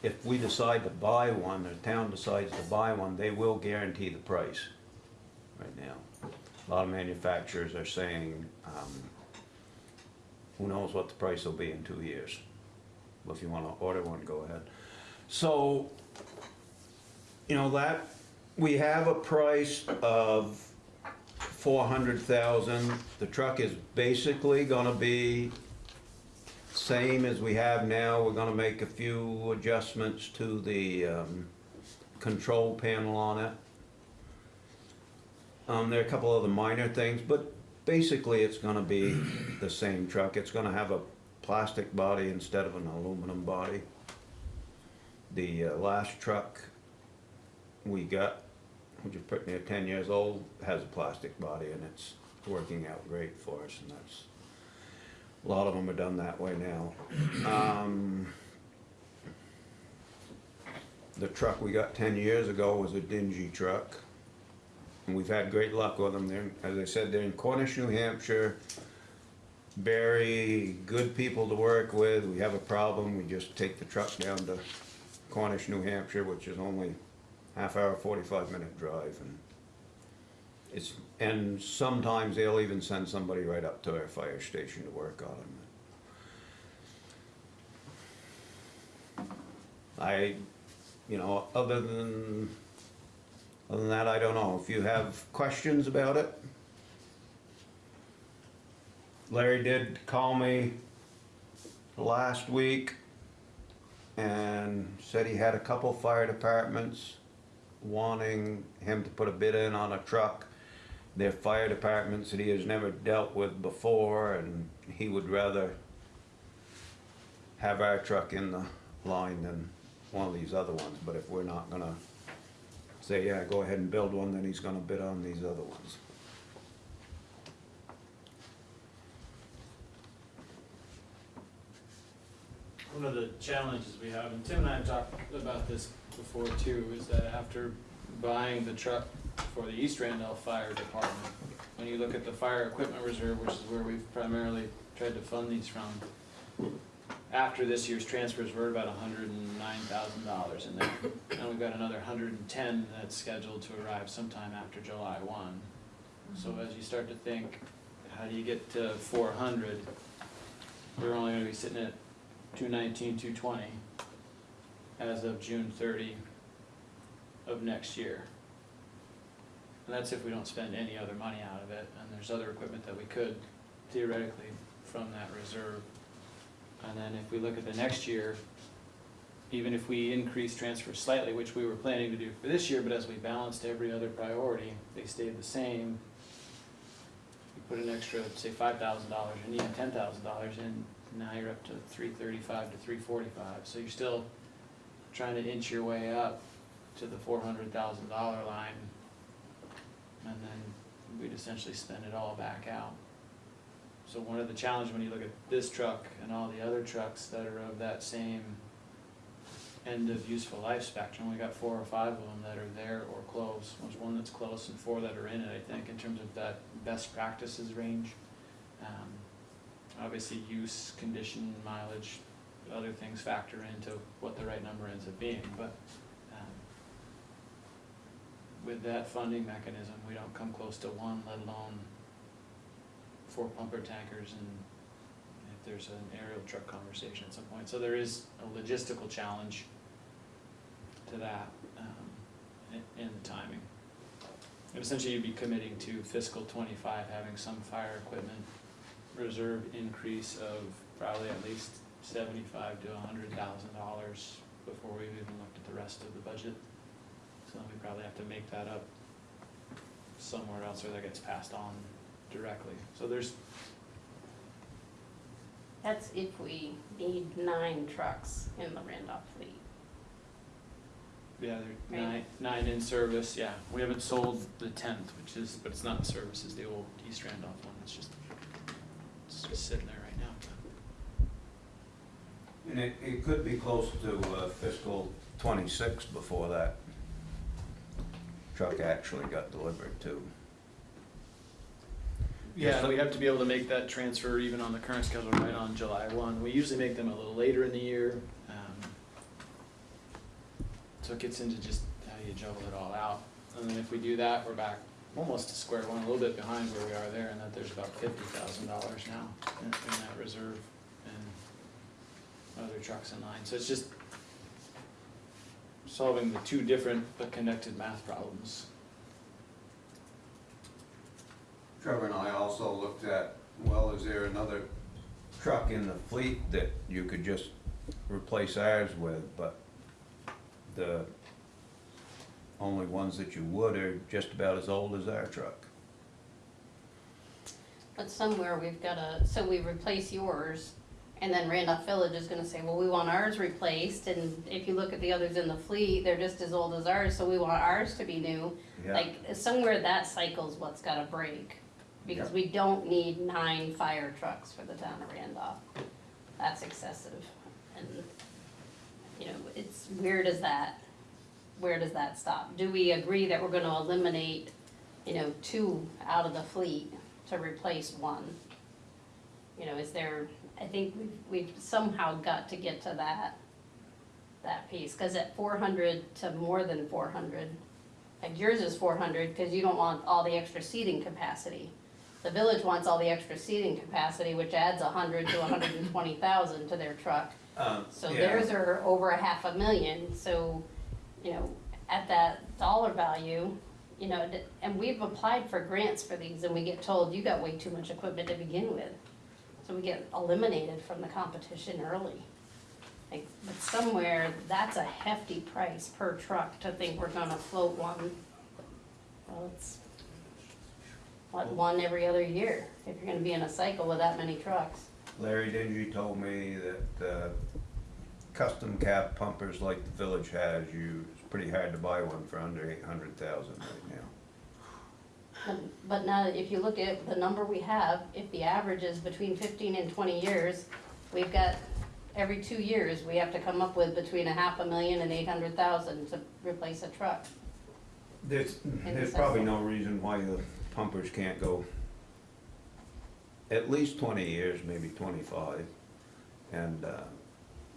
if we decide to buy one, the town decides to buy one, they will guarantee the price right now. A lot of manufacturers are saying, um, who knows what the price will be in two years. Well, if you wanna order one, go ahead. So, You know, that, we have a price of four hundred thousand. The truck is basically gonna be same as we have now. We're gonna make a few adjustments to the, um, control panel on it. Um, there are a couple other minor things, but basically it's gonna be the same truck. It's gonna have a plastic body instead of an aluminum body. The uh, last truck we got, which is pretty near ten years old, has a plastic body and it's working out great for us and that's, a lot of them are done that way now. Um, the truck we got ten years ago was a Dingee truck. And we've had great luck with them. They're, as I said, they're in Cornish, New Hampshire. Very good people to work with. We have a problem, we just take the truck down to Cornish, New Hampshire, which is only half hour, forty-five minute drive and it's, and sometimes they'll even send somebody right up to our fire station to work on them. I, you know, other than, other than that, I don't know. If you have questions about it. Larry did call me last week and said he had a couple fire departments wanting him to put a bid in on a truck. They're fire departments that he has never dealt with before and he would rather have our truck in the line than one of these other ones, but if we're not gonna say, yeah, go ahead and build one, then he's gonna bid on these other ones. One of the challenges we have, and Tim and I have talked about this before too, is that after buying the truck for the East Randolph Fire Department, when you look at the fire equipment reserve, which is where we've primarily tried to fund these from, after this year's transfers, we're about hundred and nine thousand dollars in there. And we've got another hundred and ten that's scheduled to arrive sometime after July one. So mm-hmm. as you start to think, how do you get to four hundred? We're only gonna be sitting at two nineteen, two twenty as of June thirty of next year. And that's if we don't spend any other money out of it, and there's other equipment that we could theoretically from that reserve. And then if we look at the next year, even if we increase transfers slightly, which we were planning to do for this year, but as we balanced every other priority, they stayed the same. We put an extra, say five thousand dollars, and even ten thousand dollars in, now you're up to three thirty-five to three forty-five, so you're still trying to inch your way up to the four hundred thousand dollar line. And then we'd essentially spend it all back out. So one of the challenges when you look at this truck and all the other trucks that are of that same end of useful life spectrum, we got four or five of them that are there or close. There's one that's close and four that are in it, I think, in terms of that best practices range. Um, Obviously, use, condition, mileage, other things factor into what the right number ends up being, but um, with that funding mechanism, we don't come close to one, let alone four pumper tankers and if there's an aerial truck conversation at some point. So there is a logistical challenge to that, um, the timing. And essentially you'd be committing to fiscal twenty-five, having some fire equipment reserve increase of probably at least seventy-five to a hundred thousand dollars before we've even looked at the rest of the budget. So we probably have to make that up somewhere else or that gets passed on directly. So there's, That's if we need nine trucks in the Randolph fleet. yeah, there Right. nine, nine in service, yeah. We haven't sold the tenth, which is, but it's not in service, it's the old East Randolph one, it's just, it's just sitting there right now. And it, it could be close to uh, fiscal twenty-six before that truck actually got delivered to. Yeah, we have to be able to make that transfer even on the current schedule right on July one. We usually make them a little later in the year. um, So it gets into just how you juggle it all out. And then if we do that, we're back almost to square one, a little bit behind where we are there, and that there's about fifty thousand dollars now in, in that reserve and other trucks in line. So it's just solving the two different but connected math problems. Trevor and I also looked at, well, is there another truck in the fleet that you could just replace ours with, but the only ones that you would are just about as old as our truck. But somewhere we've gotta, so we replace yours, and then Randolph Village is gonna say, well, we want ours replaced, and if you look at the others in the fleet, they're just as old as ours, so we want ours to be new. Yeah. Like, somewhere that cycle's what's gotta break, because Yeah. we don't need nine fire trucks for the town of Randolph. That's excessive, and, you know, it's, where does that, where does that stop? Do we agree that we're gonna eliminate, you know, two out of the fleet to replace one? You know, is there, I think we've, we've somehow got to get to that, that piece, cause at four hundred to more than four hundred, like yours is four hundred, cause you don't want all the extra seating capacity. The village wants all the extra seating capacity, which adds hundred to hundred and twenty thousand to their truck. Um, So yeah. theirs are over a half a million, so, you know, at that dollar value, you know, and we've applied for grants for these and we get told, you got way too much equipment to begin with. So we get eliminated from the competition early. Like, but somewhere, that's a hefty price per truck to think we're gonna float one. Well, it's, what, one every other year, if you're gonna be in a cycle with that many trucks. Larry Dingee told me that, uh, custom cab pumpers like the village has, you, it's pretty hard to buy one for under eight hundred thousand right now. But- But now, if you look at the number we have, if the average is between fifteen and twenty years, we've got, every two years, we have to come up with between a half a million and eight hundred thousand to replace a truck. There's, there's probably no reason why the pumpers can't go at least twenty years, maybe twenty-five. And, uh,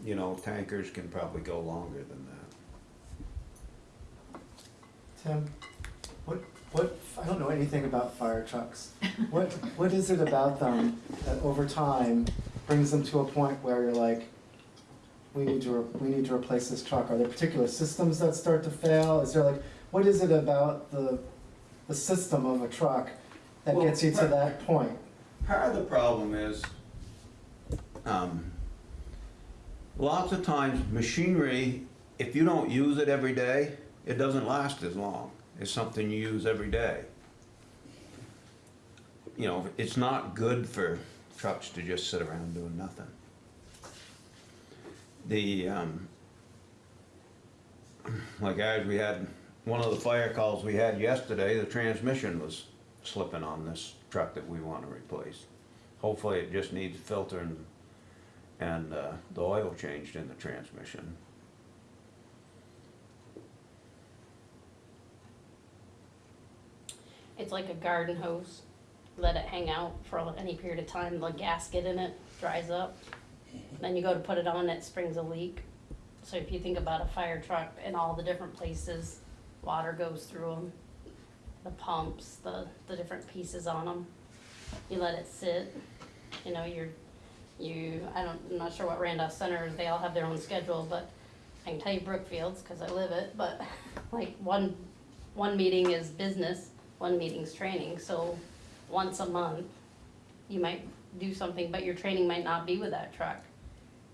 you know, tankers can probably go longer than that. Tim, what, what, I don't know anything about fire trucks. What, what is it about them that over time brings them to a point where you're like, we need to, re- we need to replace this truck? Are there particular systems that start to fail? Is there like, what is it about the, the system of a truck that Well, gets you to that point? Part of the problem is, um, lots of times machinery, if you don't use it every day, it doesn't last as long as something you use every day. You know, it's not good for trucks to just sit around doing nothing. The, um, like ours, we had, one of the fire calls we had yesterday, the transmission was slipping on this truck that we wanna replace. Hopefully it just needs filter and, uh, the oil changed in the transmission. It's like a garden hose, let it hang out for any period of time, the gasket in it dries up. Then you go to put it on, it springs a leak. So if you think about a fire truck and all the different places, water goes through them, the pumps, the, the different pieces on them. You let it sit, you know, you're, you, I don't, I'm not sure what Randolph Center, is, they all have their own schedule, but I can tell you Brookfield's, cause I live it, but like one, one meeting is business, one meeting's training, so once a month, you might do something, but your training might not be with that truck.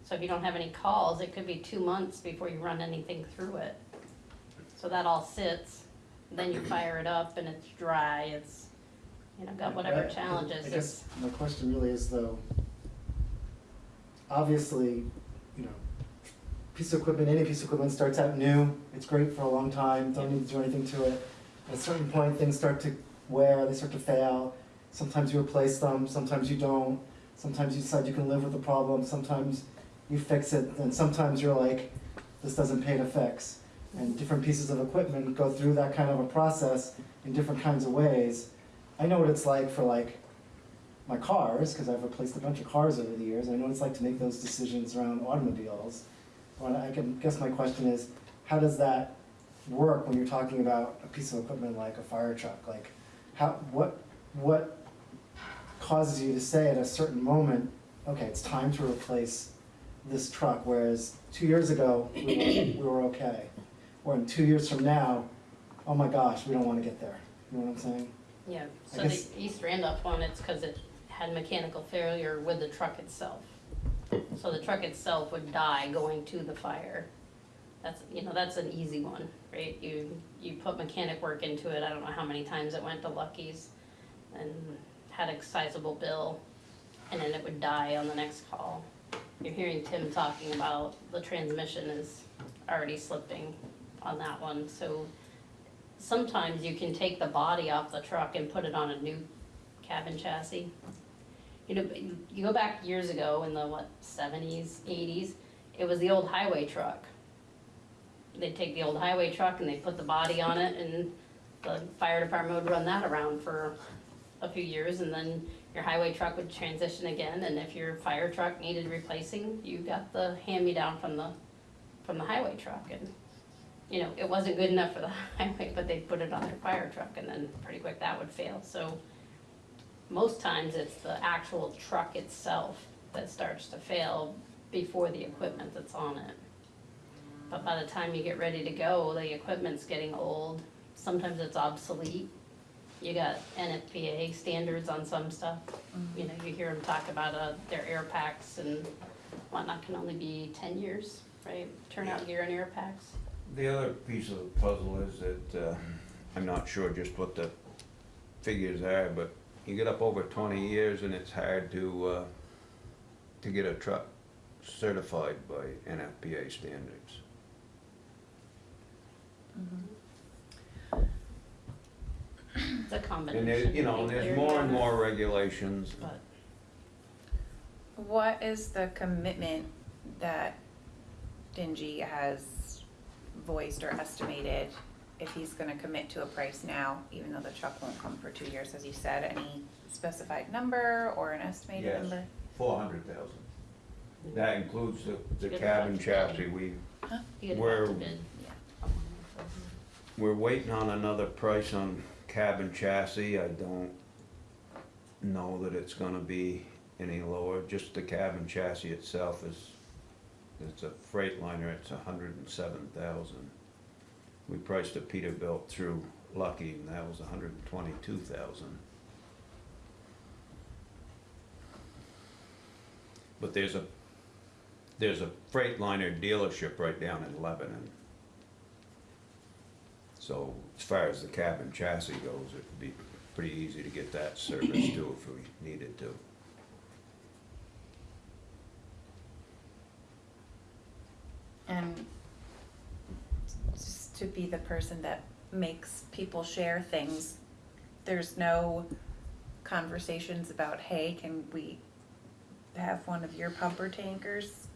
So if you don't have any calls, it could be two months before you run anything through it. So that all sits, then you fire it up and it's dry, it's, you know, got whatever challenges, I guess my question really is though, obviously, you know, piece of equipment, any piece of equipment starts out new, it's great for a long time, don't need to do anything to it. At a certain point, things start to wear, they start to fail, sometimes you replace them, sometimes you don't, sometimes you decide you can live with the problem, sometimes you fix it, and sometimes you're like, this doesn't pay to fix. And different pieces of equipment go through that kind of a process in different kinds of ways. I know what it's like for like my cars, because I've replaced a bunch of cars over the years. I know what it's like to make those decisions around automobiles. Well, I can guess my question is, how does that work when you're talking about a piece of equipment like a fire truck? Like, how, what, what causes you to say at a certain moment, okay, it's time to replace this truck, whereas two years ago, we were, we were okay? or in two years from now, oh my gosh, we don't wanna get there, you know what I'm saying? Yeah, so the East Randolph one, it's because it had mechanical failure with the truck itself. So the truck itself would die going to the fire. That's, you know, that's an easy one, right? You, you put mechanic work into it, I don't know how many times it went to Lucky's and had a sizable bill, and then it would die on the next call. You're hearing Tim talking about the transmission is already slipping on that one, so sometimes you can take the body off the truck and put it on a new cabin chassis. You know, you go back years ago in the, what, seventies, eighties, it was the old highway truck. They'd take the old highway truck and they'd put the body on it and the fire department would run that around for a few years and then your highway truck would transition again and if your fire truck needed replacing, you got the hand-me-down from the, from the highway truck and you know, it wasn't good enough for the highway, but they put it on their fire truck and then pretty quick that would fail, so. Most times it's the actual truck itself that starts to fail before the equipment that's on it. But by the time you get ready to go, the equipment's getting old, sometimes it's obsolete. You got NFPA standards on some stuff, you know, you hear them talk about, uh, their air packs and whatnot can only be ten years, right? Turnout gear and air packs. The other piece of the puzzle is that, uh, I'm not sure just what the figures are, but you get up over twenty years and it's hard to, uh, to get a truck certified by NFPA standards. It's a combination. And there, you know, there's more and more regulations. But What is the commitment that Dingee has voiced or estimated if he's gonna commit to a price now, even though the truck won't come for two years, as you said, any specified number or an estimated Yes. number? Four hundred thousand. That includes the, the Good cabin luck. chassis. We, you could Where- have to bid. we're waiting on another price on cabin chassis. I don't know that it's gonna be any lower. Just the cabin chassis itself is, it's a Freightliner, it's a hundred and seven thousand. We priced a Peterbilt through Lucky and that was hundred and twenty-two thousand. But there's a, there's a Freightliner dealership right down in Lebanon. So as far as the cabin chassis goes, it'd be pretty easy to get that serviced too if we needed to. And just to be the person that makes people share things, there's no conversations about, hey, can we have one of your pumper tankers?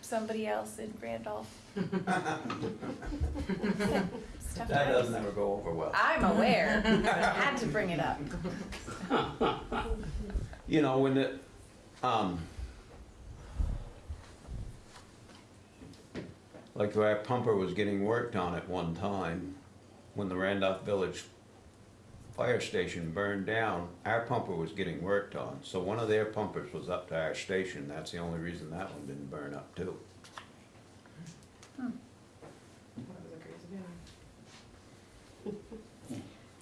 Somebody else in Randolph? Stuff That doesn't ever go over well. I'm aware, but I had to bring it up. You know, when the, um, like our pumper was getting worked on at one time, when the Randolph Village fire station burned down, our pumper was getting worked on. So one of their pumpers was up to our station, that's the only reason that one didn't burn up too. That was a crazy day.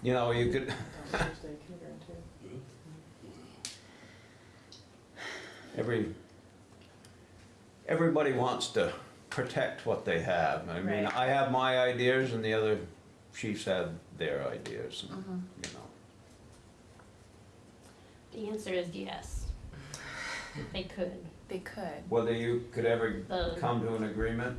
You know, you could, Thursday, kindergarten too. every, everybody wants to protect what they have. I mean, Right. I have my ideas and the other chiefs have their ideas, and, Mhm. you know. The answer is yes. They could. They could. Whether you could ever The- come to an agreement,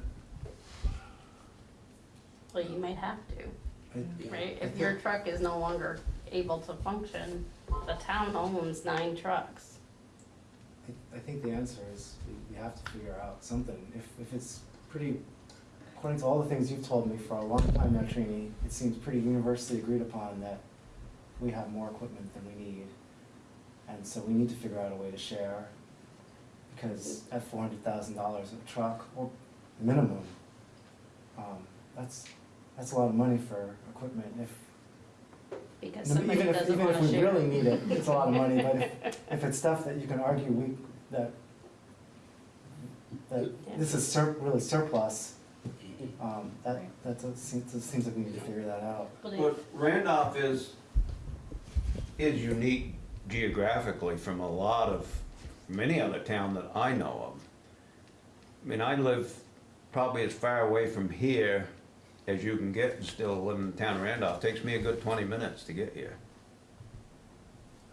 Well, you might have to, right? If your truck is no longer able to function, the town owns nine trucks. I, I think the answer is we, have to figure out something. If, if it's pretty, according to all the things you've told me for a long time now, Trini, it seems pretty universally agreed upon that we have more equipment than we need. And so we need to figure out a way to share, because at four hundred thousand dollars a truck, or minimum, um, that's, that's a lot of money for equipment if, Because even if, even if we share. really need it, it's a lot of money, but if, if it's stuff that you can argue we, that, that Yeah. this is sur, really surplus, Um, that, that does seem, that seems like we need to figure that out. But it- But Randolph is, is unique geographically from a lot of, many other town that I know of. I mean, I live probably as far away from here as you can get and still live in the town of Randolph. Takes me a good twenty minutes to get here.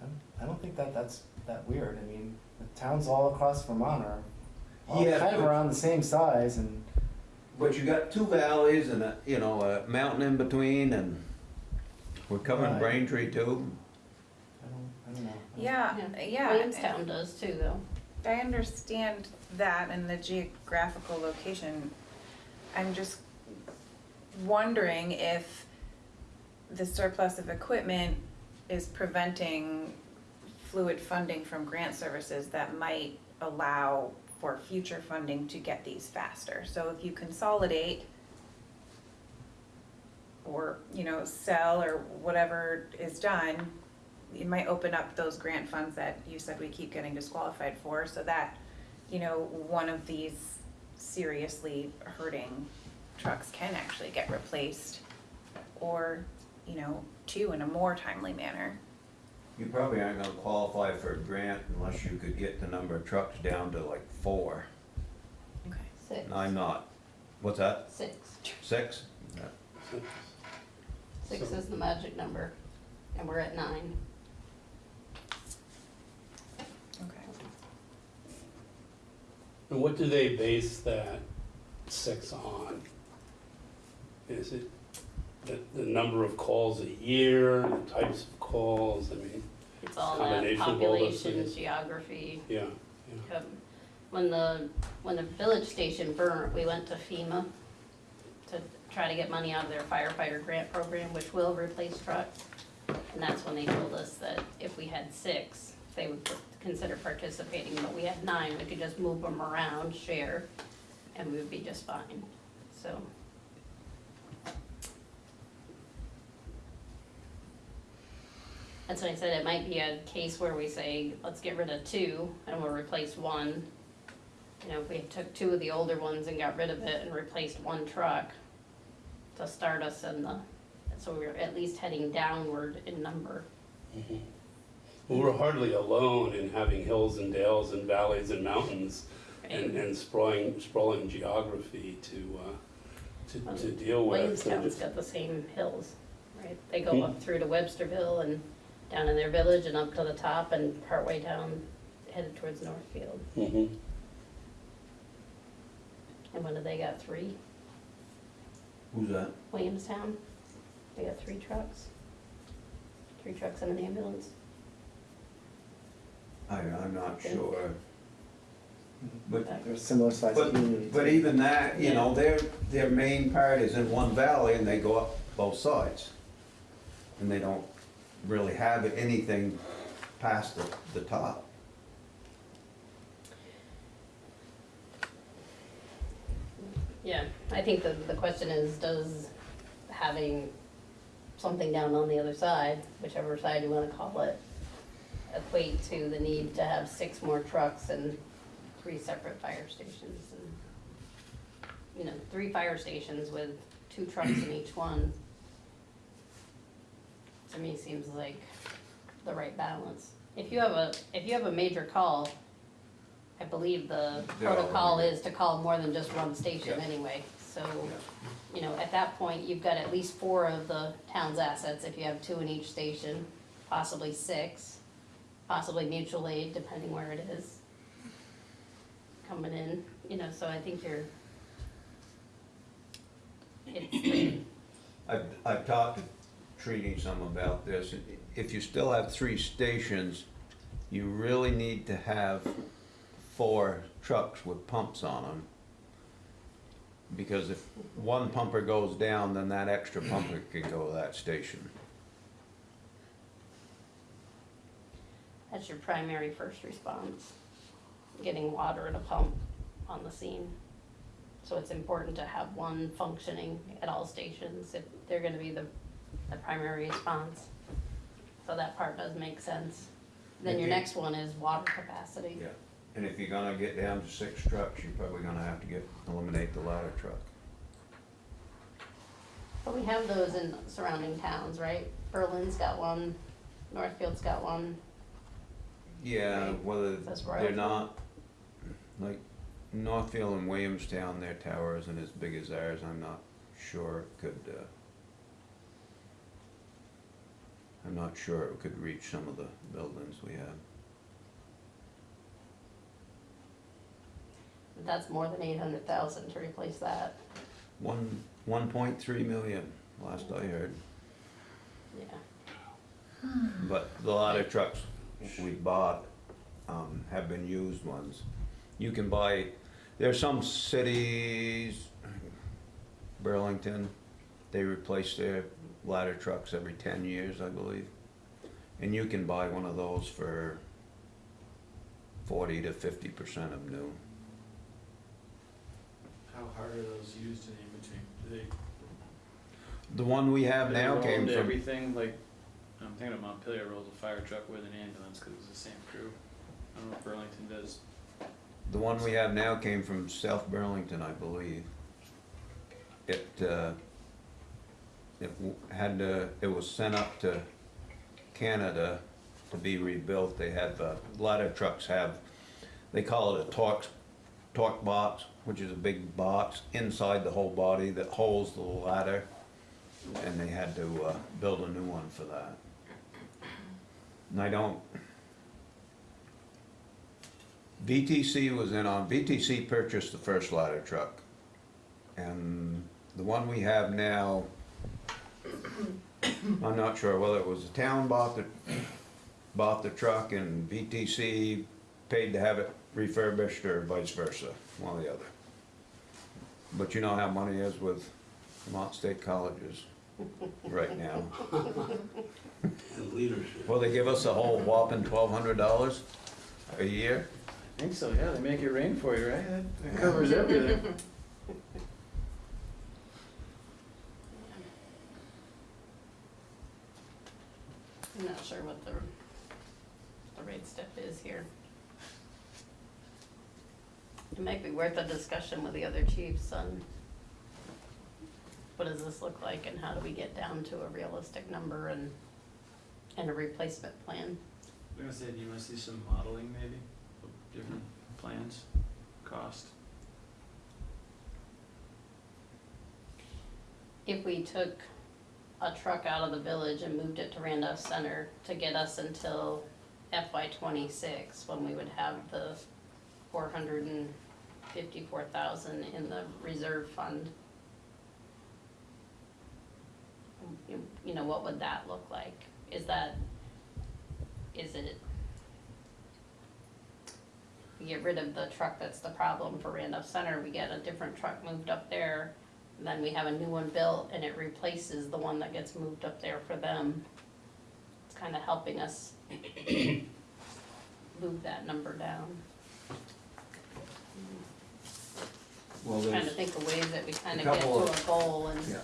I don't- I don't think that that's that weird. I mean, the towns all across Vermont are all Yeah, kind of but- around the same size and. But you got two valleys and a, you know, a mountain in between and we're covering Right. Braintree too. I don't, I don't know. Yeah, Yeah. yeah. Williamstown does too, though. I understand that and the geographical location. I'm just wondering if the surplus of equipment is preventing fluid funding from grant services that might allow for future funding to get these faster. So if you consolidate or, you know, sell or whatever is done, it might open up those grant funds that you said we keep getting disqualified for, so that, you know, one of these seriously hurting trucks can actually get replaced, or, you know, two in a more timely manner. You probably aren't gonna qualify for a grant unless you could get the number of trucks down to like four. Okay. Six. And I'm not, what's that, Six. six? Six So- is the magic number, and we're at nine. Okay. And what do they base that six on? Is it the, the number of calls a year, the types of calls, I mean, It's all that Combination of all those population, things. geography. yeah, yeah. Um, When the, when the village station burnt, we went to FEMA to try to get money out of their firefighter grant program, which will replace trucks. And that's when they told us that if we had six, they would consider participating, but we had nine, we could just move them around, share, and we would be just fine, so. That's why I said it might be a case where we say, let's get rid of two and we'll replace one. You know, if we took two of the older ones and got rid of it and replaced one truck to start us in the, so we're at least heading downward in number. Mm-hmm. Well, we're hardly alone in having hills and dales and valleys and mountains and, and sprawling, sprawling geography to, uh, to, to um, deal with. Williamstown's got the same hills, right? They go hmm. up through to Websterville and down in their village and up to the top and partway down headed towards Northfield. Mhm. And when did they got, three? Who's that? Williamstown, they got three trucks. Three trucks and an ambulance. I, I'm not sure. But, They're similar sized but, communities. but even that, you Yeah. know, their, their main part is in one valley and they go up both sides. And they don't really have anything past the, the top. Yeah, I think the, the question is, does having something down on the other side, whichever side you wanna call it, equate to the need to have six more trucks and three separate fire stations and, you know, three fire stations with two trucks in each one, to me seems like the right balance. If you have a, if you have a major call, I believe the They're all protocol is to call more than just one station Yeah. anyway, so, you know, at that point, you've got at least four of the town's assets, if you have two in each station, possibly six, possibly mutual aid, depending where it is. Coming in, you know, so I think you're. It's, I've, I've talked Trini some about this. If you still have three stations, you really need to have four trucks with pumps on them. Because if one pumper goes down, then that extra pumper can go to that station. that's your primary first response, getting water and a pump on the scene. So it's important to have one functioning at all stations if they're gonna be the, the primary response. So that part does make sense. Then your next one is water capacity. Yeah. And if you're gonna get down to six trucks, you're probably gonna have to get, eliminate the ladder truck. But we have those in surrounding towns, right? Berlin's got one, Northfield's got one. Yeah, Right. whether That's they're not, like, Northfield and Williamstown, their tower isn't as big as ours, I'm not sure could, uh, I'm not sure it could reach some of the buildings we have. That's more than eight hundred thousand to replace that, One, one point three million, last I heard, yeah. but a lot of trucks we bought, um, have been used ones. You can buy, there's some cities, Burlington, they replace their ladder trucks every ten years, I believe. And you can buy one of those for forty to fifty percent of new. How hard are those used in between? Do they? The one we have do they now roll came into from, Everything, like, I'm thinking of Montpelier rolls a fire truck with an ambulance, cause it's the same crew. I don't know if Burlington does. the one we have now came from South Burlington, I believe. It, uh, it had to, it was sent up to Canada to be rebuilt. They have, uh, ladder trucks have, they call it a torque, torque box, which is a big box inside the whole body that holds the ladder. And they had to, uh, build a new one for that. And I don't, VTC was in on, VTC purchased the first ladder truck. And the one we have now, I'm not sure whether it was the town bought the, bought the truck and VTC paid to have it refurbished or vice versa, one or the other. But you know how money is with Vermont State Colleges right now. And leadership. Well, they give us a whole whopping twelve hundred dollars a year. I think so, yeah, they make it rain for you, right? That- That covers everything. I'm not sure what the, the rate step is here. It might be worth a discussion with the other chiefs on what does this look like and how do we get down to a realistic number and, and a replacement plan. I'm gonna say, do you wanna see some modeling maybe, of different plans, cost? If we took a truck out of the village and moved it to Randolph Center to get us until FY twenty-six, when we would have the four hundred and fifty-four thousand in the reserve fund. You, you know, what would that look like? Is that, is it? We get rid of the truck that's the problem for Randolph Center, we get a different truck moved up there, then we have a new one built and it replaces the one that gets moved up there for them. It's kind of helping us move that number down. Well, Trying to think of ways that we kind of get to couple of- a goal and Yeah.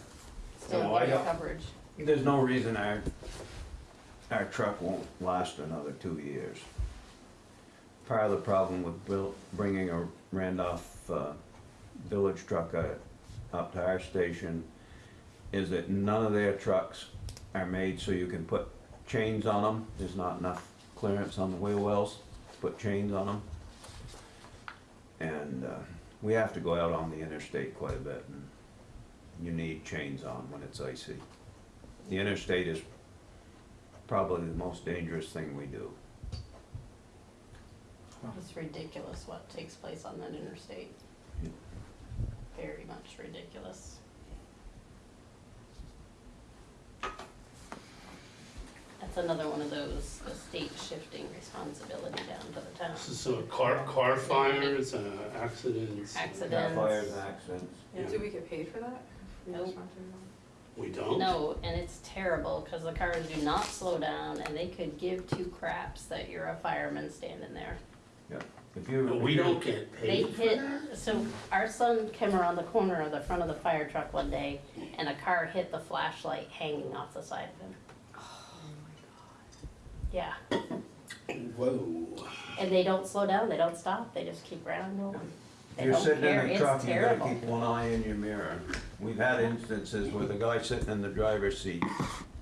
still No, I get don't- coverage. There's no reason our, our truck won't last another two years. Part of the problem with buil- bringing a Randolph, uh, village truck uh, up to our station is that none of their trucks are made so you can put chains on them. There's not enough clearance on the wheel wells to put chains on them. And, uh, we have to go out on the interstate quite a bit and you need chains on when it's icy. The interstate is probably the most dangerous thing we do. It's ridiculous what takes place on that interstate. Yeah. Very much ridiculous. That's another one of those, the state shifting responsibility down to the town. this So car, car fires, uh, accidents. Accidents. Fires, accidents. Yeah. Do we get paid for that? Nope. We don't? No, and it's terrible, cause the cars do not slow down and they could give two craps that you're a fireman standing there. If you. But we don't get They paid for hit, that? so our son came around the corner of the front of the fire truck one day and a car hit the flashlight hanging off the side of him. Oh my God. Yeah, Whoa. and they don't slow down, they don't stop, they just keep right on rolling. They You're don't sitting care. in the It's truck, you gotta terrible. keep one eye in your mirror. We've had instances where the guy sitting in the driver's seat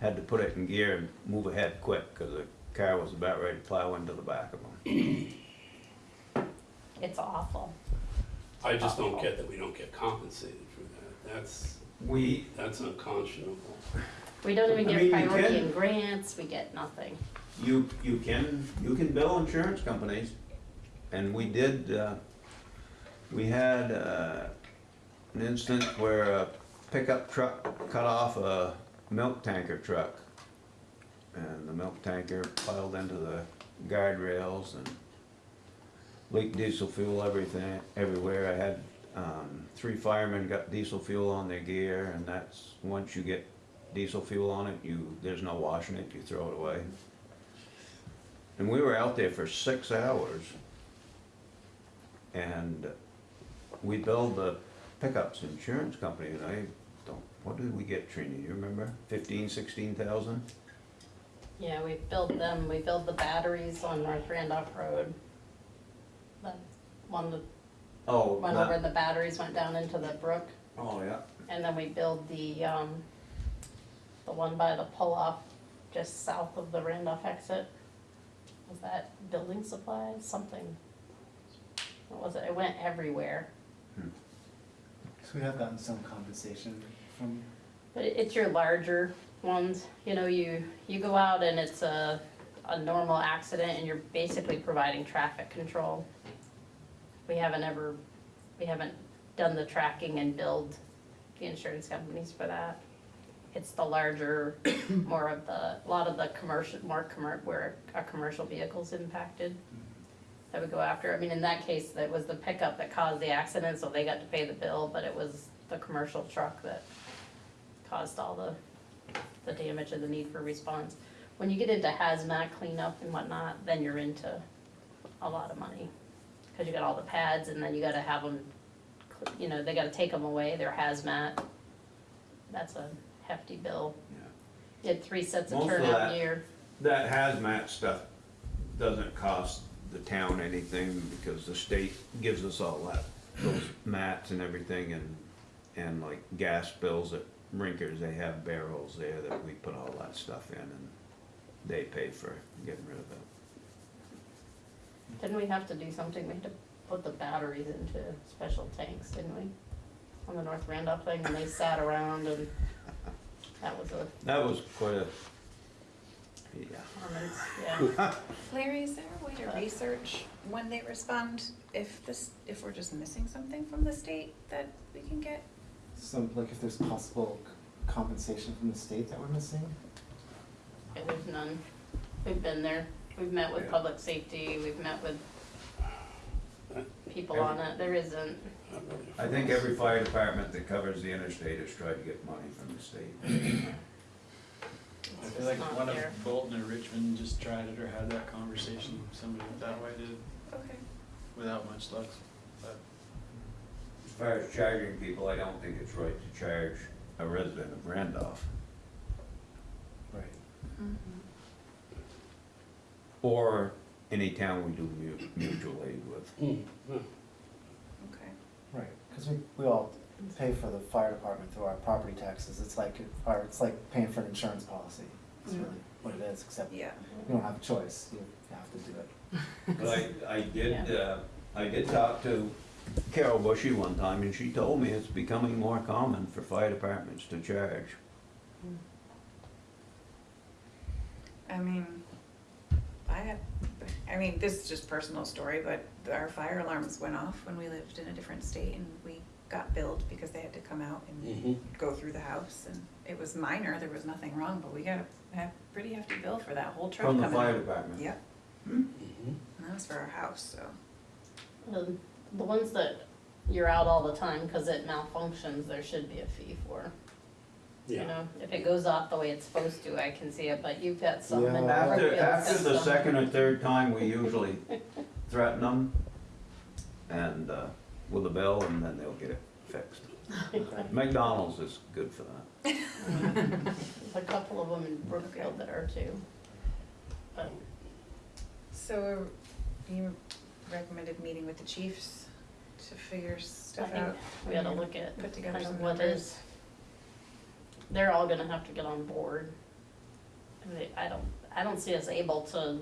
had to put it in gear and move ahead quick, cause the car was about ready to plow into the back of him. It's awful. I just don't get that we don't get compensated for that. That's, We, that's unconscionable. We don't even I get mean, you priority can- in grants, we get nothing. you, you can, you can bill insurance companies, and we did, uh, we had, uh, an instance where a pickup truck cut off a milk tanker truck. And the milk tanker piled into the guardrails and leaked diesel fuel everything, everywhere. I had, um, three firemen got diesel fuel on their gear, and that's, once you get diesel fuel on it, you, there's no washing it, you throw it away. And we were out there for six hours. And we billed the pickup's insurance company, and I don't, what did we get, Trini, you remember? Fifteen, sixteen thousand? Yeah, we built them, we built the batteries on North Randolph Road. The one that Oh, went over that, and the batteries went down into the brook. oh, yeah. And then we build the, um, the one by the pull-off just south of the Randolph exit. Was that building supplies, something? What was it? It went everywhere. So we have gotten some compensation from, But it- it's your larger ones, you know, you, you go out and it's a, a normal accident and you're basically providing traffic control. We haven't ever, we haven't done the tracking and billed the insurance companies for that. It's the larger, more of the, a lot of the commercial, more commer, where a commercial vehicle's impacted. Mm-hmm. That we go after, I mean, in that case, that was the pickup that caused the accident, so they got to pay the bill, but it was the commercial truck that caused all the, the damage and the need for response. When you get into hazmat cleanup and whatnot, then you're into a lot of money. Cause you got all the pads and then you gotta have them, you know, they gotta take them away, they're hazmat. That's a hefty bill. Yeah. You had three sets of Most of turnout that- gear. That hazmat stuff doesn't cost the town anything because the state gives us all that, those mats and everything and, and like gas bills at Rinkers, they have barrels there that we put all that stuff in and they pay for getting rid of it. Didn't we have to do something, we had to put the batteries into special tanks, didn't we? On the North Randolph thing, and they sat around and that was a, That was quite a, yeah. performance, yeah. Larry, is there a way to uh, research when they respond, if this, if we're just missing something from the state that we can get? some, like if there's possible c- compensation from the state that we're missing? Yeah, there's none. We've been there. We've met with Yeah. public safety, we've met with people on it. There isn't. I think every fire department that covers the interstate has tried to get money from the state. I It's feel just like not one of there. Bolton or Richmond just tried it or had that conversation, somebody that way did, Okay. without much luck. But As far as charging people, I don't think it's right to charge a resident of Randolph Right. Mm-hmm. Or any town we do mu- mutual aid with. Hmm. Okay. Right, because we, we all pay for the fire department through our property taxes, it's like, or it's like paying for an insurance policy. It's really what it is, except you Yeah. don't have a choice, you have to do it. But I, I did, uh, I did talk to Carol Bushy one time and she told me it's becoming more common for fire departments to charge. I mean, I had, I mean, this is just personal story, but our fire alarms went off when we lived in a different state and we got billed because they had to come out and Mhm. go through the house and it was minor, there was nothing wrong, but we got a, a pretty hefty bill for that whole truck From coming the out. fire department. Yep, Mhm. and that was for our house, so. The, the ones that you're out all the time because it malfunctions, there should be a fee for. You Yeah. know, if it goes off the way it's supposed to, I can see it, but you've got some in Yeah. After, Brookfield after the system. second or third time, we usually threaten them and, uh, with a bill and then they'll get it fixed. McDonald's is good for that. There's a couple of them in Brookfield that are too. But So you recommended meeting with the chiefs to figure I stuff think out. we gotta look at Put together kind of some what numbers. is, they're all gonna have to get on board. I mean, I don't, I don't see us able to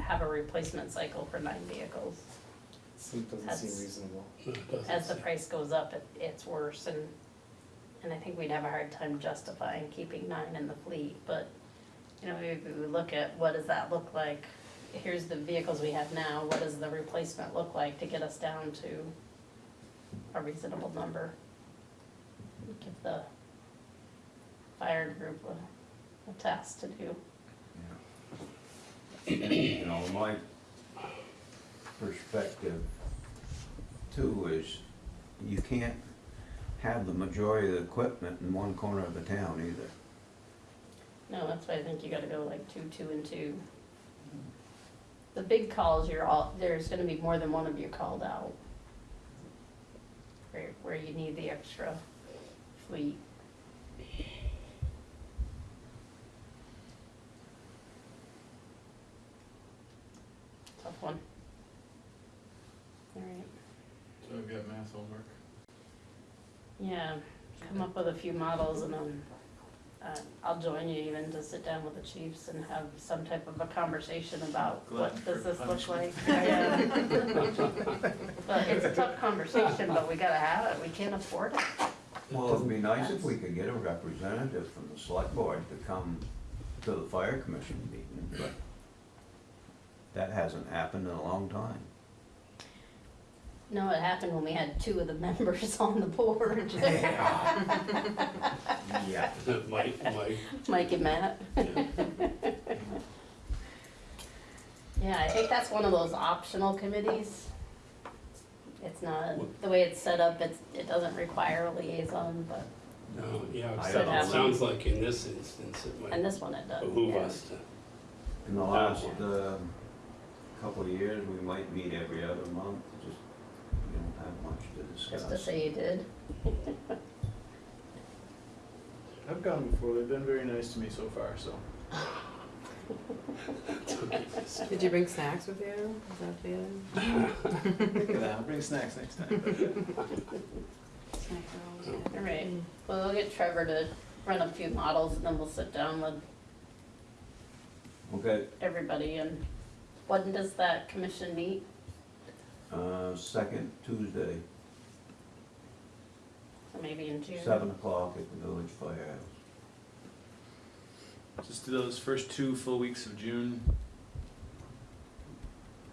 have a replacement cycle for nine vehicles. Seems, doesn't That's- seem reasonable. Doesn't As the price goes up, it, it's worse and, and I think we'd have a hard time justifying keeping nine in the fleet, but, you know, we, we look at what does that look like? Here's the vehicles we have now, what does the replacement look like to get us down to a reasonable number? Give the fire group a, a task to do. You know, my perspective too is you can't have the majority of the equipment in one corner of the town either. No, that's why I think you gotta go like two, two and two. The big calls, you're all, there's gonna be more than one of you called out. Where, where you need the extra fleet. Tough one. Alright, So got math homework. yeah, come up with a few models and then, uh, I'll join you even to sit down with the chiefs and have some type of a conversation about what does for this look like? But it's a tough conversation, but we gotta have it, we can't afford it. Well, it'd be nice if we could get a representative from the select board to come to the fire commission meeting, but that hasn't happened in a long time. No, it happened when we had two of the members on the board, Yeah. Mike, Mike, Mike and Matt. yeah. Yeah, I think that's one of those optional committees. It's not, the way it's set up, it's, it doesn't require a liaison, but, no, yeah, I so don't know. it sounds like in this instance, it and might this one it does, behoove yeah. us to, In the last, uh, couple of years, we might meet every other month, just, we don't have much to Just to say you did. I've gone before, they've been very nice to me so far, so. Did you bring snacks with you? Is that the other? Think of that, I'll bring snacks next time. Alright, well, we'll get Trevor to run a few models and then we'll sit down with Okay, everybody and when does that commission meet? Uh, second Tuesday, So maybe in June? seven o'clock at the village firehouse. Just do those first two full weeks of June.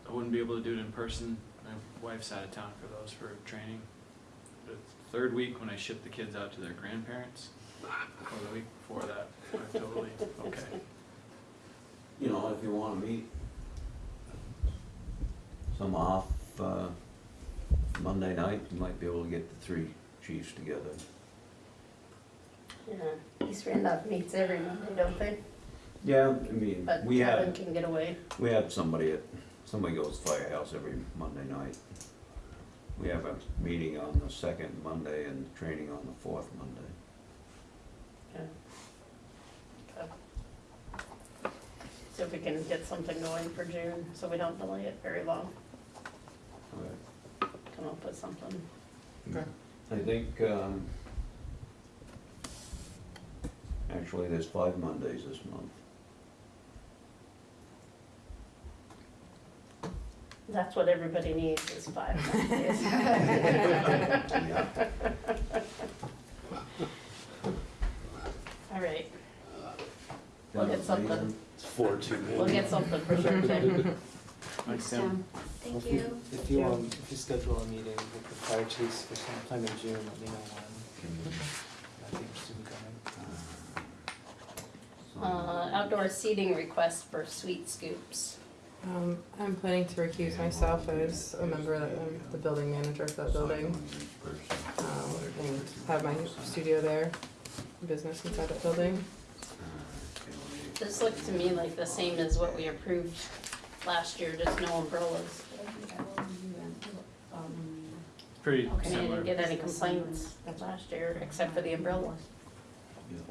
I wouldn't be able to do it in person. My wife's out of town for those for training. The third week when I ship the kids out to their grandparents, or the week before that, I'm totally okay. You know, if you wanna meet some off, uh, Monday night, you might be able to get the three chiefs together. Yeah, East Randolph meets every Monday, don't they? Yeah, I mean, But we Kevin have, can get away. we have somebody at, somebody goes to firehouse every Monday night. We have a meeting on the second Monday and training on the fourth Monday. See if we can get something going for June, so we don't delay it very long. Come up with something. I think, um, actually, there's five Mondays this month. That's what everybody needs is five Mondays. All right, We'll get something. it's four too many. we'll get something for sure, Tim. Thanks, Tim. Thank you. If you, um, if you schedule a meeting with the fire chiefs for sometime in June, let me know when. I'd be interested in going. Uh, outdoor seating request for Sweet Scoops. Um, I'm planning to recuse myself as a member of the, the building manager of that building. Um, and have my studio there, business inside that building. This looks to me like the same as what we approved last year, just no umbrellas. Pretty I mean, I didn't get any complaints last year, except for the umbrellas.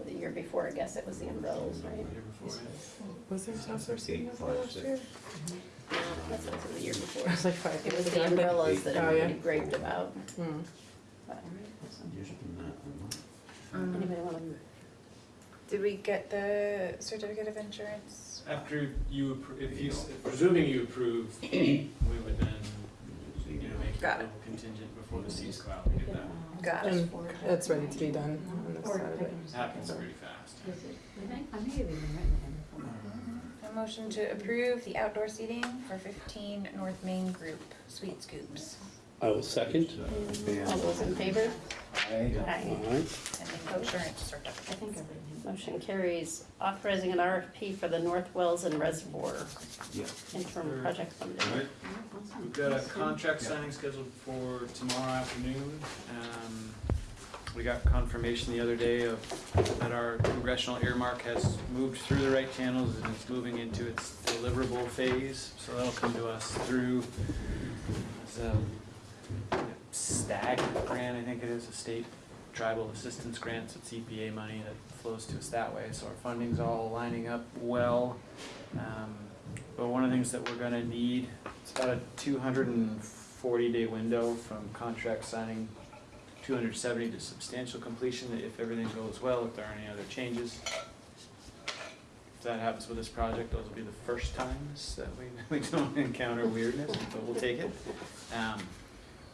The year before, I guess it was the umbrellas, right? Year before. Was there saucer seating over last year? That's what was the year before. It was like five It years was ago. the umbrellas that Oh, yeah. everybody raved about. But Um, Anybody wanna, Did we get the certificate of insurance? After you, appro- if you, s- presuming you approve, we would then, you know, make it a Got it. contingent before the seats go out, we get that. Got it. And it's ready to be done on this side of it. It happens pretty fast. A motion to approve the outdoor seating for fifteen North Main Group Sweet Scoops. I will second. all those in favor? Aye. Aye. All right. And the insurance certificates. Motion carries authorizing an RFP for the North Wells and Reservoir Yeah. interim project funding. Alright. We've got a contract signing scheduled for tomorrow afternoon. Um, we got confirmation the other day of, that our congressional earmark has moved through the right channels and it's moving into its deliverable phase. So that'll come to us through, the STAG grant, I think it is, a state tribal assistance grant, it's EPA money that flows to us that way. So our funding's all lining up well. Um, but one of the things that we're gonna need, it's about a two hundred and forty day window from contract signing, two hundred seventy to substantial completion, if everything goes well, if there are any other changes. If that happens with this project, those will be the first times that we, we don't encounter weirdness, but we'll take it. Um,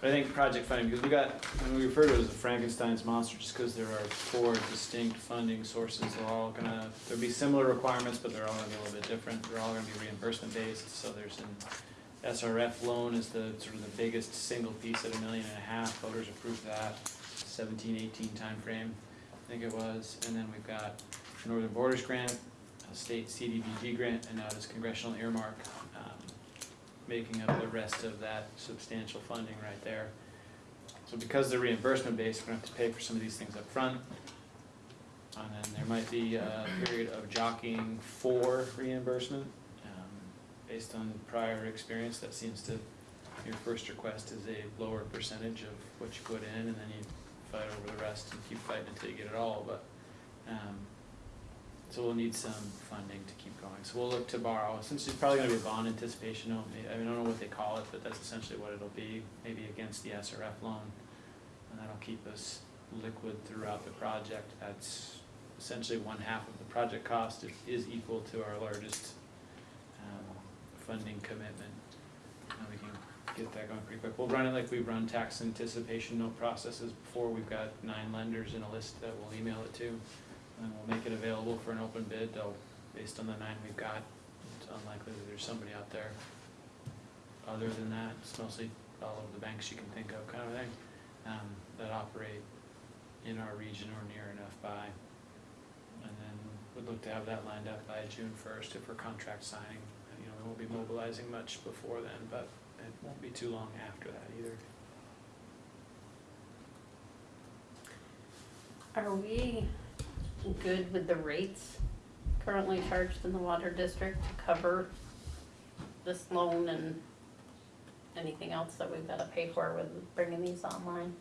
but I think project funding, because we got, when we refer to it as Frankenstein's monster, just because there are four distinct funding sources, they're all gonna, there'll be similar requirements, but they're all gonna be a little bit different. They're all gonna be reimbursement based, so there's an SRF loan is the, sort of the biggest single piece at a million and a half, voters approved that, seventeen, eighteen timeframe, I think it was. And then we've got Northern Borders Grant, a state CDBG grant, and now this congressional earmark, making up the rest of that substantial funding right there. So because they're reimbursement based, we're gonna have to pay for some of these things up front. And then there might be a period of jockeying for reimbursement. Um, Based on prior experience, that seems to, your first request is a lower percentage of what you put in, and then you fight over the rest and keep fighting until you get it all, but, um, so we'll need some funding to keep going. So we'll look to borrow, since it's probably gonna be a bond anticipation note, I mean, I don't know what they call it, but that's essentially what it'll be, maybe against the SRF loan. And that'll keep us liquid throughout the project. That's essentially one half of the project cost is, is equal to our largest, um, funding commitment. And we can get that going pretty quick. We'll run it like we've run tax anticipation note processes before. We've got nine lenders in a list that we'll email it to. And we'll make it available for an open bid, though, based on the nine we've got, it's unlikely that there's somebody out there. Other than that, it's mostly all of the banks you can think of kind of thing, um, that operate in our region or near enough by. And then we'd look to have that lined up by June first if we're contract signing. You know, we won't be mobilizing much before then, but it won't be too long after that either. Are we good with the rates currently charged in the water district to cover this loan and anything else that we've gotta pay for with bringing these online?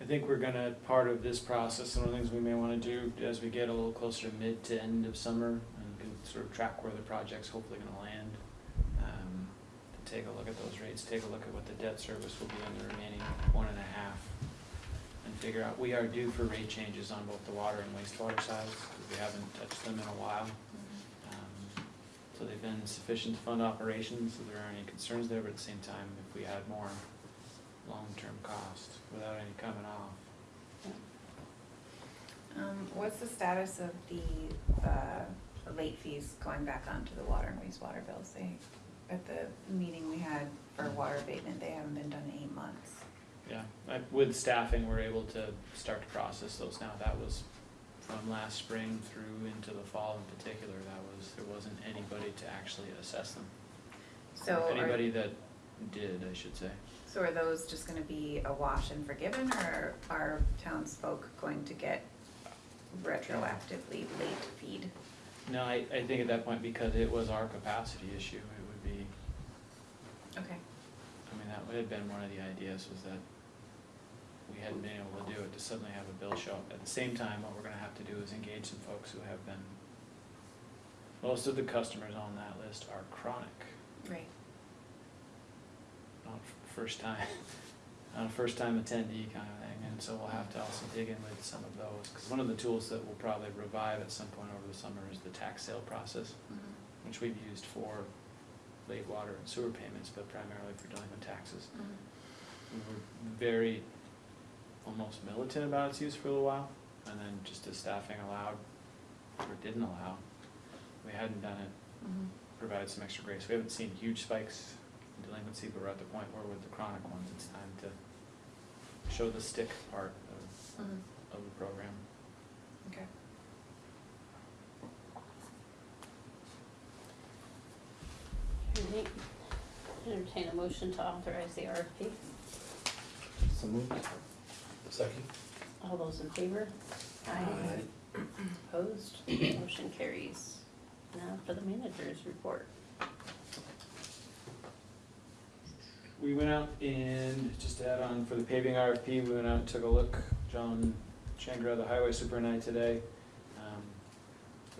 I think we're gonna, part of this process, some of the things we may wanna do as we get a little closer to mid to end of summer and can sort of track where the project's hopefully gonna land. Um, to take a look at those rates, take a look at what the debt service will be on the remaining one and a half. Figure out, we are due for rate changes on both the water and wastewater sides, we haven't touched them in a while. Um, So they've been sufficient to fund operations, so there aren't any concerns there, but at the same time, if we had more long-term cost without any coming off. Um, what's the status of the, uh, late fees going back onto the water and wastewater bills? They, at the meeting we had for water abatement, they haven't been done in eight months. Yeah, I- with staffing, we're able to start to process those now. That was from last spring through into the fall in particular, that was, there wasn't anybody to actually assess them. So are, Anybody that did, I should say. so are those just gonna be a wash and forgiven, or are townsfolk going to get retroactively late feed? No, I, I think at that point, because it was our capacity issue, it would be, Okay. I mean, that would have been one of the ideas was that we hadn't been able to do it, to suddenly have a bill show up. At the same time, what we're gonna have to do is engage some folks who have been, most of the customers on that list are chronic. Right. not f- first time, not a first time attendee kind of thing, and so we'll have to also dig in with some of those, cause one of the tools that we'll probably revive at some point over the summer is the tax sale process, mm-hmm. which we've used for late water and sewer payments, but primarily for delinquent taxes. Mm-hmm. We were very, almost militant about its use for a little while, and then just as staffing allowed, or didn't allow, we hadn't done it, mm-hmm. provided some extra grace. We haven't seen huge spikes in delinquency, but we're at the point where with the chronic ones, it's time to show the stick part of, mm-hmm. of the program. Okay. Alright. Entertain a motion to authorize the RFP. So moved. Second? All those in favor? Aye. Opposed? Motion carries. Now for the manager's report. We went out and, just to add on, for the paving RFP, we went out and took a look. John Changra, the highway superintendent today.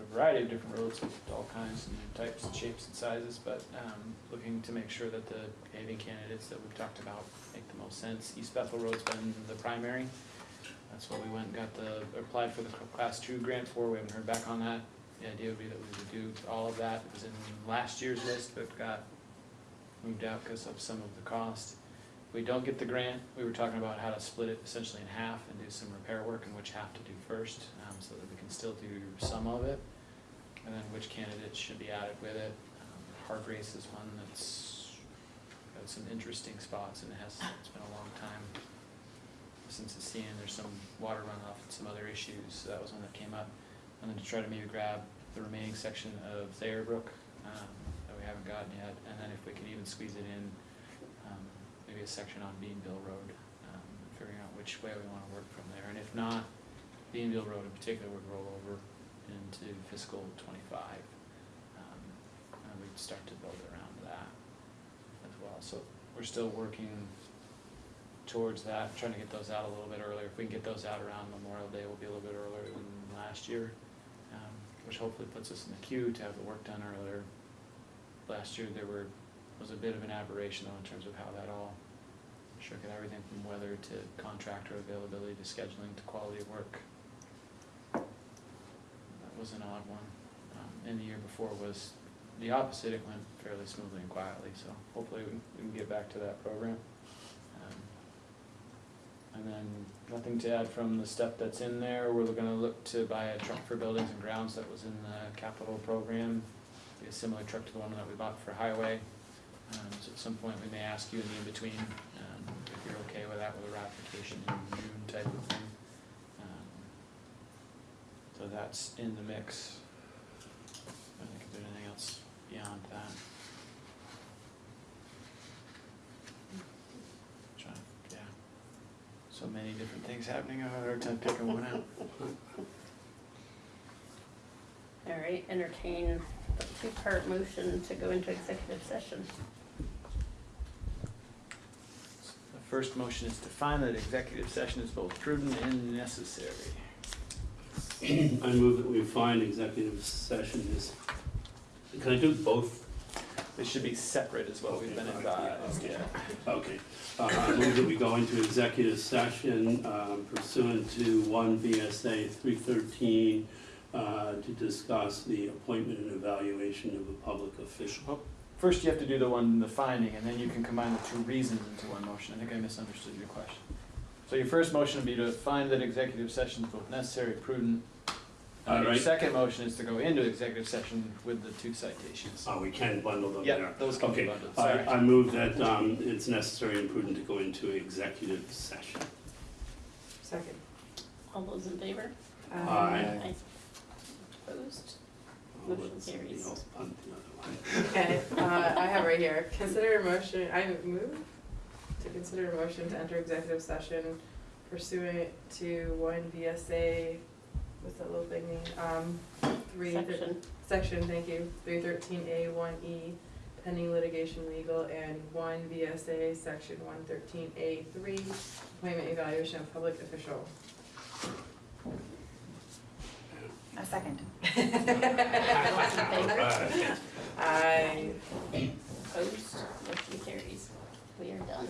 A variety of different roads with all kinds and types and shapes and sizes, but um, looking to make sure that the paving candidates that we've talked about make the most sense. East Bethel Road's been the primary. That's what we went and got the, applied for the class two grant for. We haven't heard back on that. The idea would be that we would do all of that. It was in last year's list, but got moved out because of some of the cost. If we don't get the grant, we were talking about how to split it essentially in half and do some repair work and which half to do first, um, so that we can still do some of it. And then which candidates should be added with it. Um, Hargrace is one that's got some interesting spots and it has, it's been a long time since it's seen, there's some water runoff and some other issues, so that was one that came up. And then to try to maybe grab the remaining section of Thayer Brook, um, that we haven't gotten yet, and then if we could even squeeze it in, um, maybe a section on Beanville Road, um, figuring out which way we wanna work from there, and if not, Beanville Road in particular would roll over into fiscal twenty-five. Um, and we'd start to build around that as well, so we're still working towards that, trying to get those out a little bit earlier. If we can get those out around Memorial Day, we'll be a little bit earlier than last year, um, which hopefully puts us in the queue to have the work done earlier. Last year, there were, was a bit of an aberration though in terms of how that all shook at everything from weather to contractor availability to scheduling to quality of work. Was an odd one. Um, and the year before was the opposite, it went fairly smoothly and quietly, so hopefully we, we can get back to that program. Um, And then, nothing to add from the stuff that's in there, we're gonna look to buy a truck for buildings and grounds that was in the capital program. Be a similar truck to the one that we bought for highway. Um, so at some point, we may ask you in the in-between, um, if you're okay with that with a ratification in June type of thing. So that's in the mix. I don't think there's anything else beyond that. Trying, yeah. So many different things happening, I have a hard time picking one out. All right, entertain a two-part motion to go into executive session. The first motion is to find that executive session is both prudent and necessary. I move that we find executive session is, can I do both? They should be separate is what we've been advised, yeah. Okay, uh, I move that we go into executive session um, pursuant to one VSA three thirteen uh, to discuss the appointment and evaluation of a public official. First, you have to do the one, the finding, and then you can combine the two reasons into one motion. I think I misunderstood your question. So your first motion would be to find that executive session is both necessary, prudent. All And your right. second motion is to go into executive session with the two citations. Oh, we can bundle them there. Yeah, those can be Okay, bundled, I, sorry. I move that um, it's necessary and prudent to go into executive session. Second. All those in favor? Aye. Aye. Opposed? I'll Motion let somebody carries. else punt the other way. Okay, uh, I have right here, consider a motion, I move to consider a motion to enter executive session pursuant to one VSA, what's that little thing mean? Um, three, Section. section, thank you, three thirteen A one E, pending litigation legal, and one VSA, section one thirteen A three, appointment evaluation of public official. A second. I Opposed, motion carries. We are done.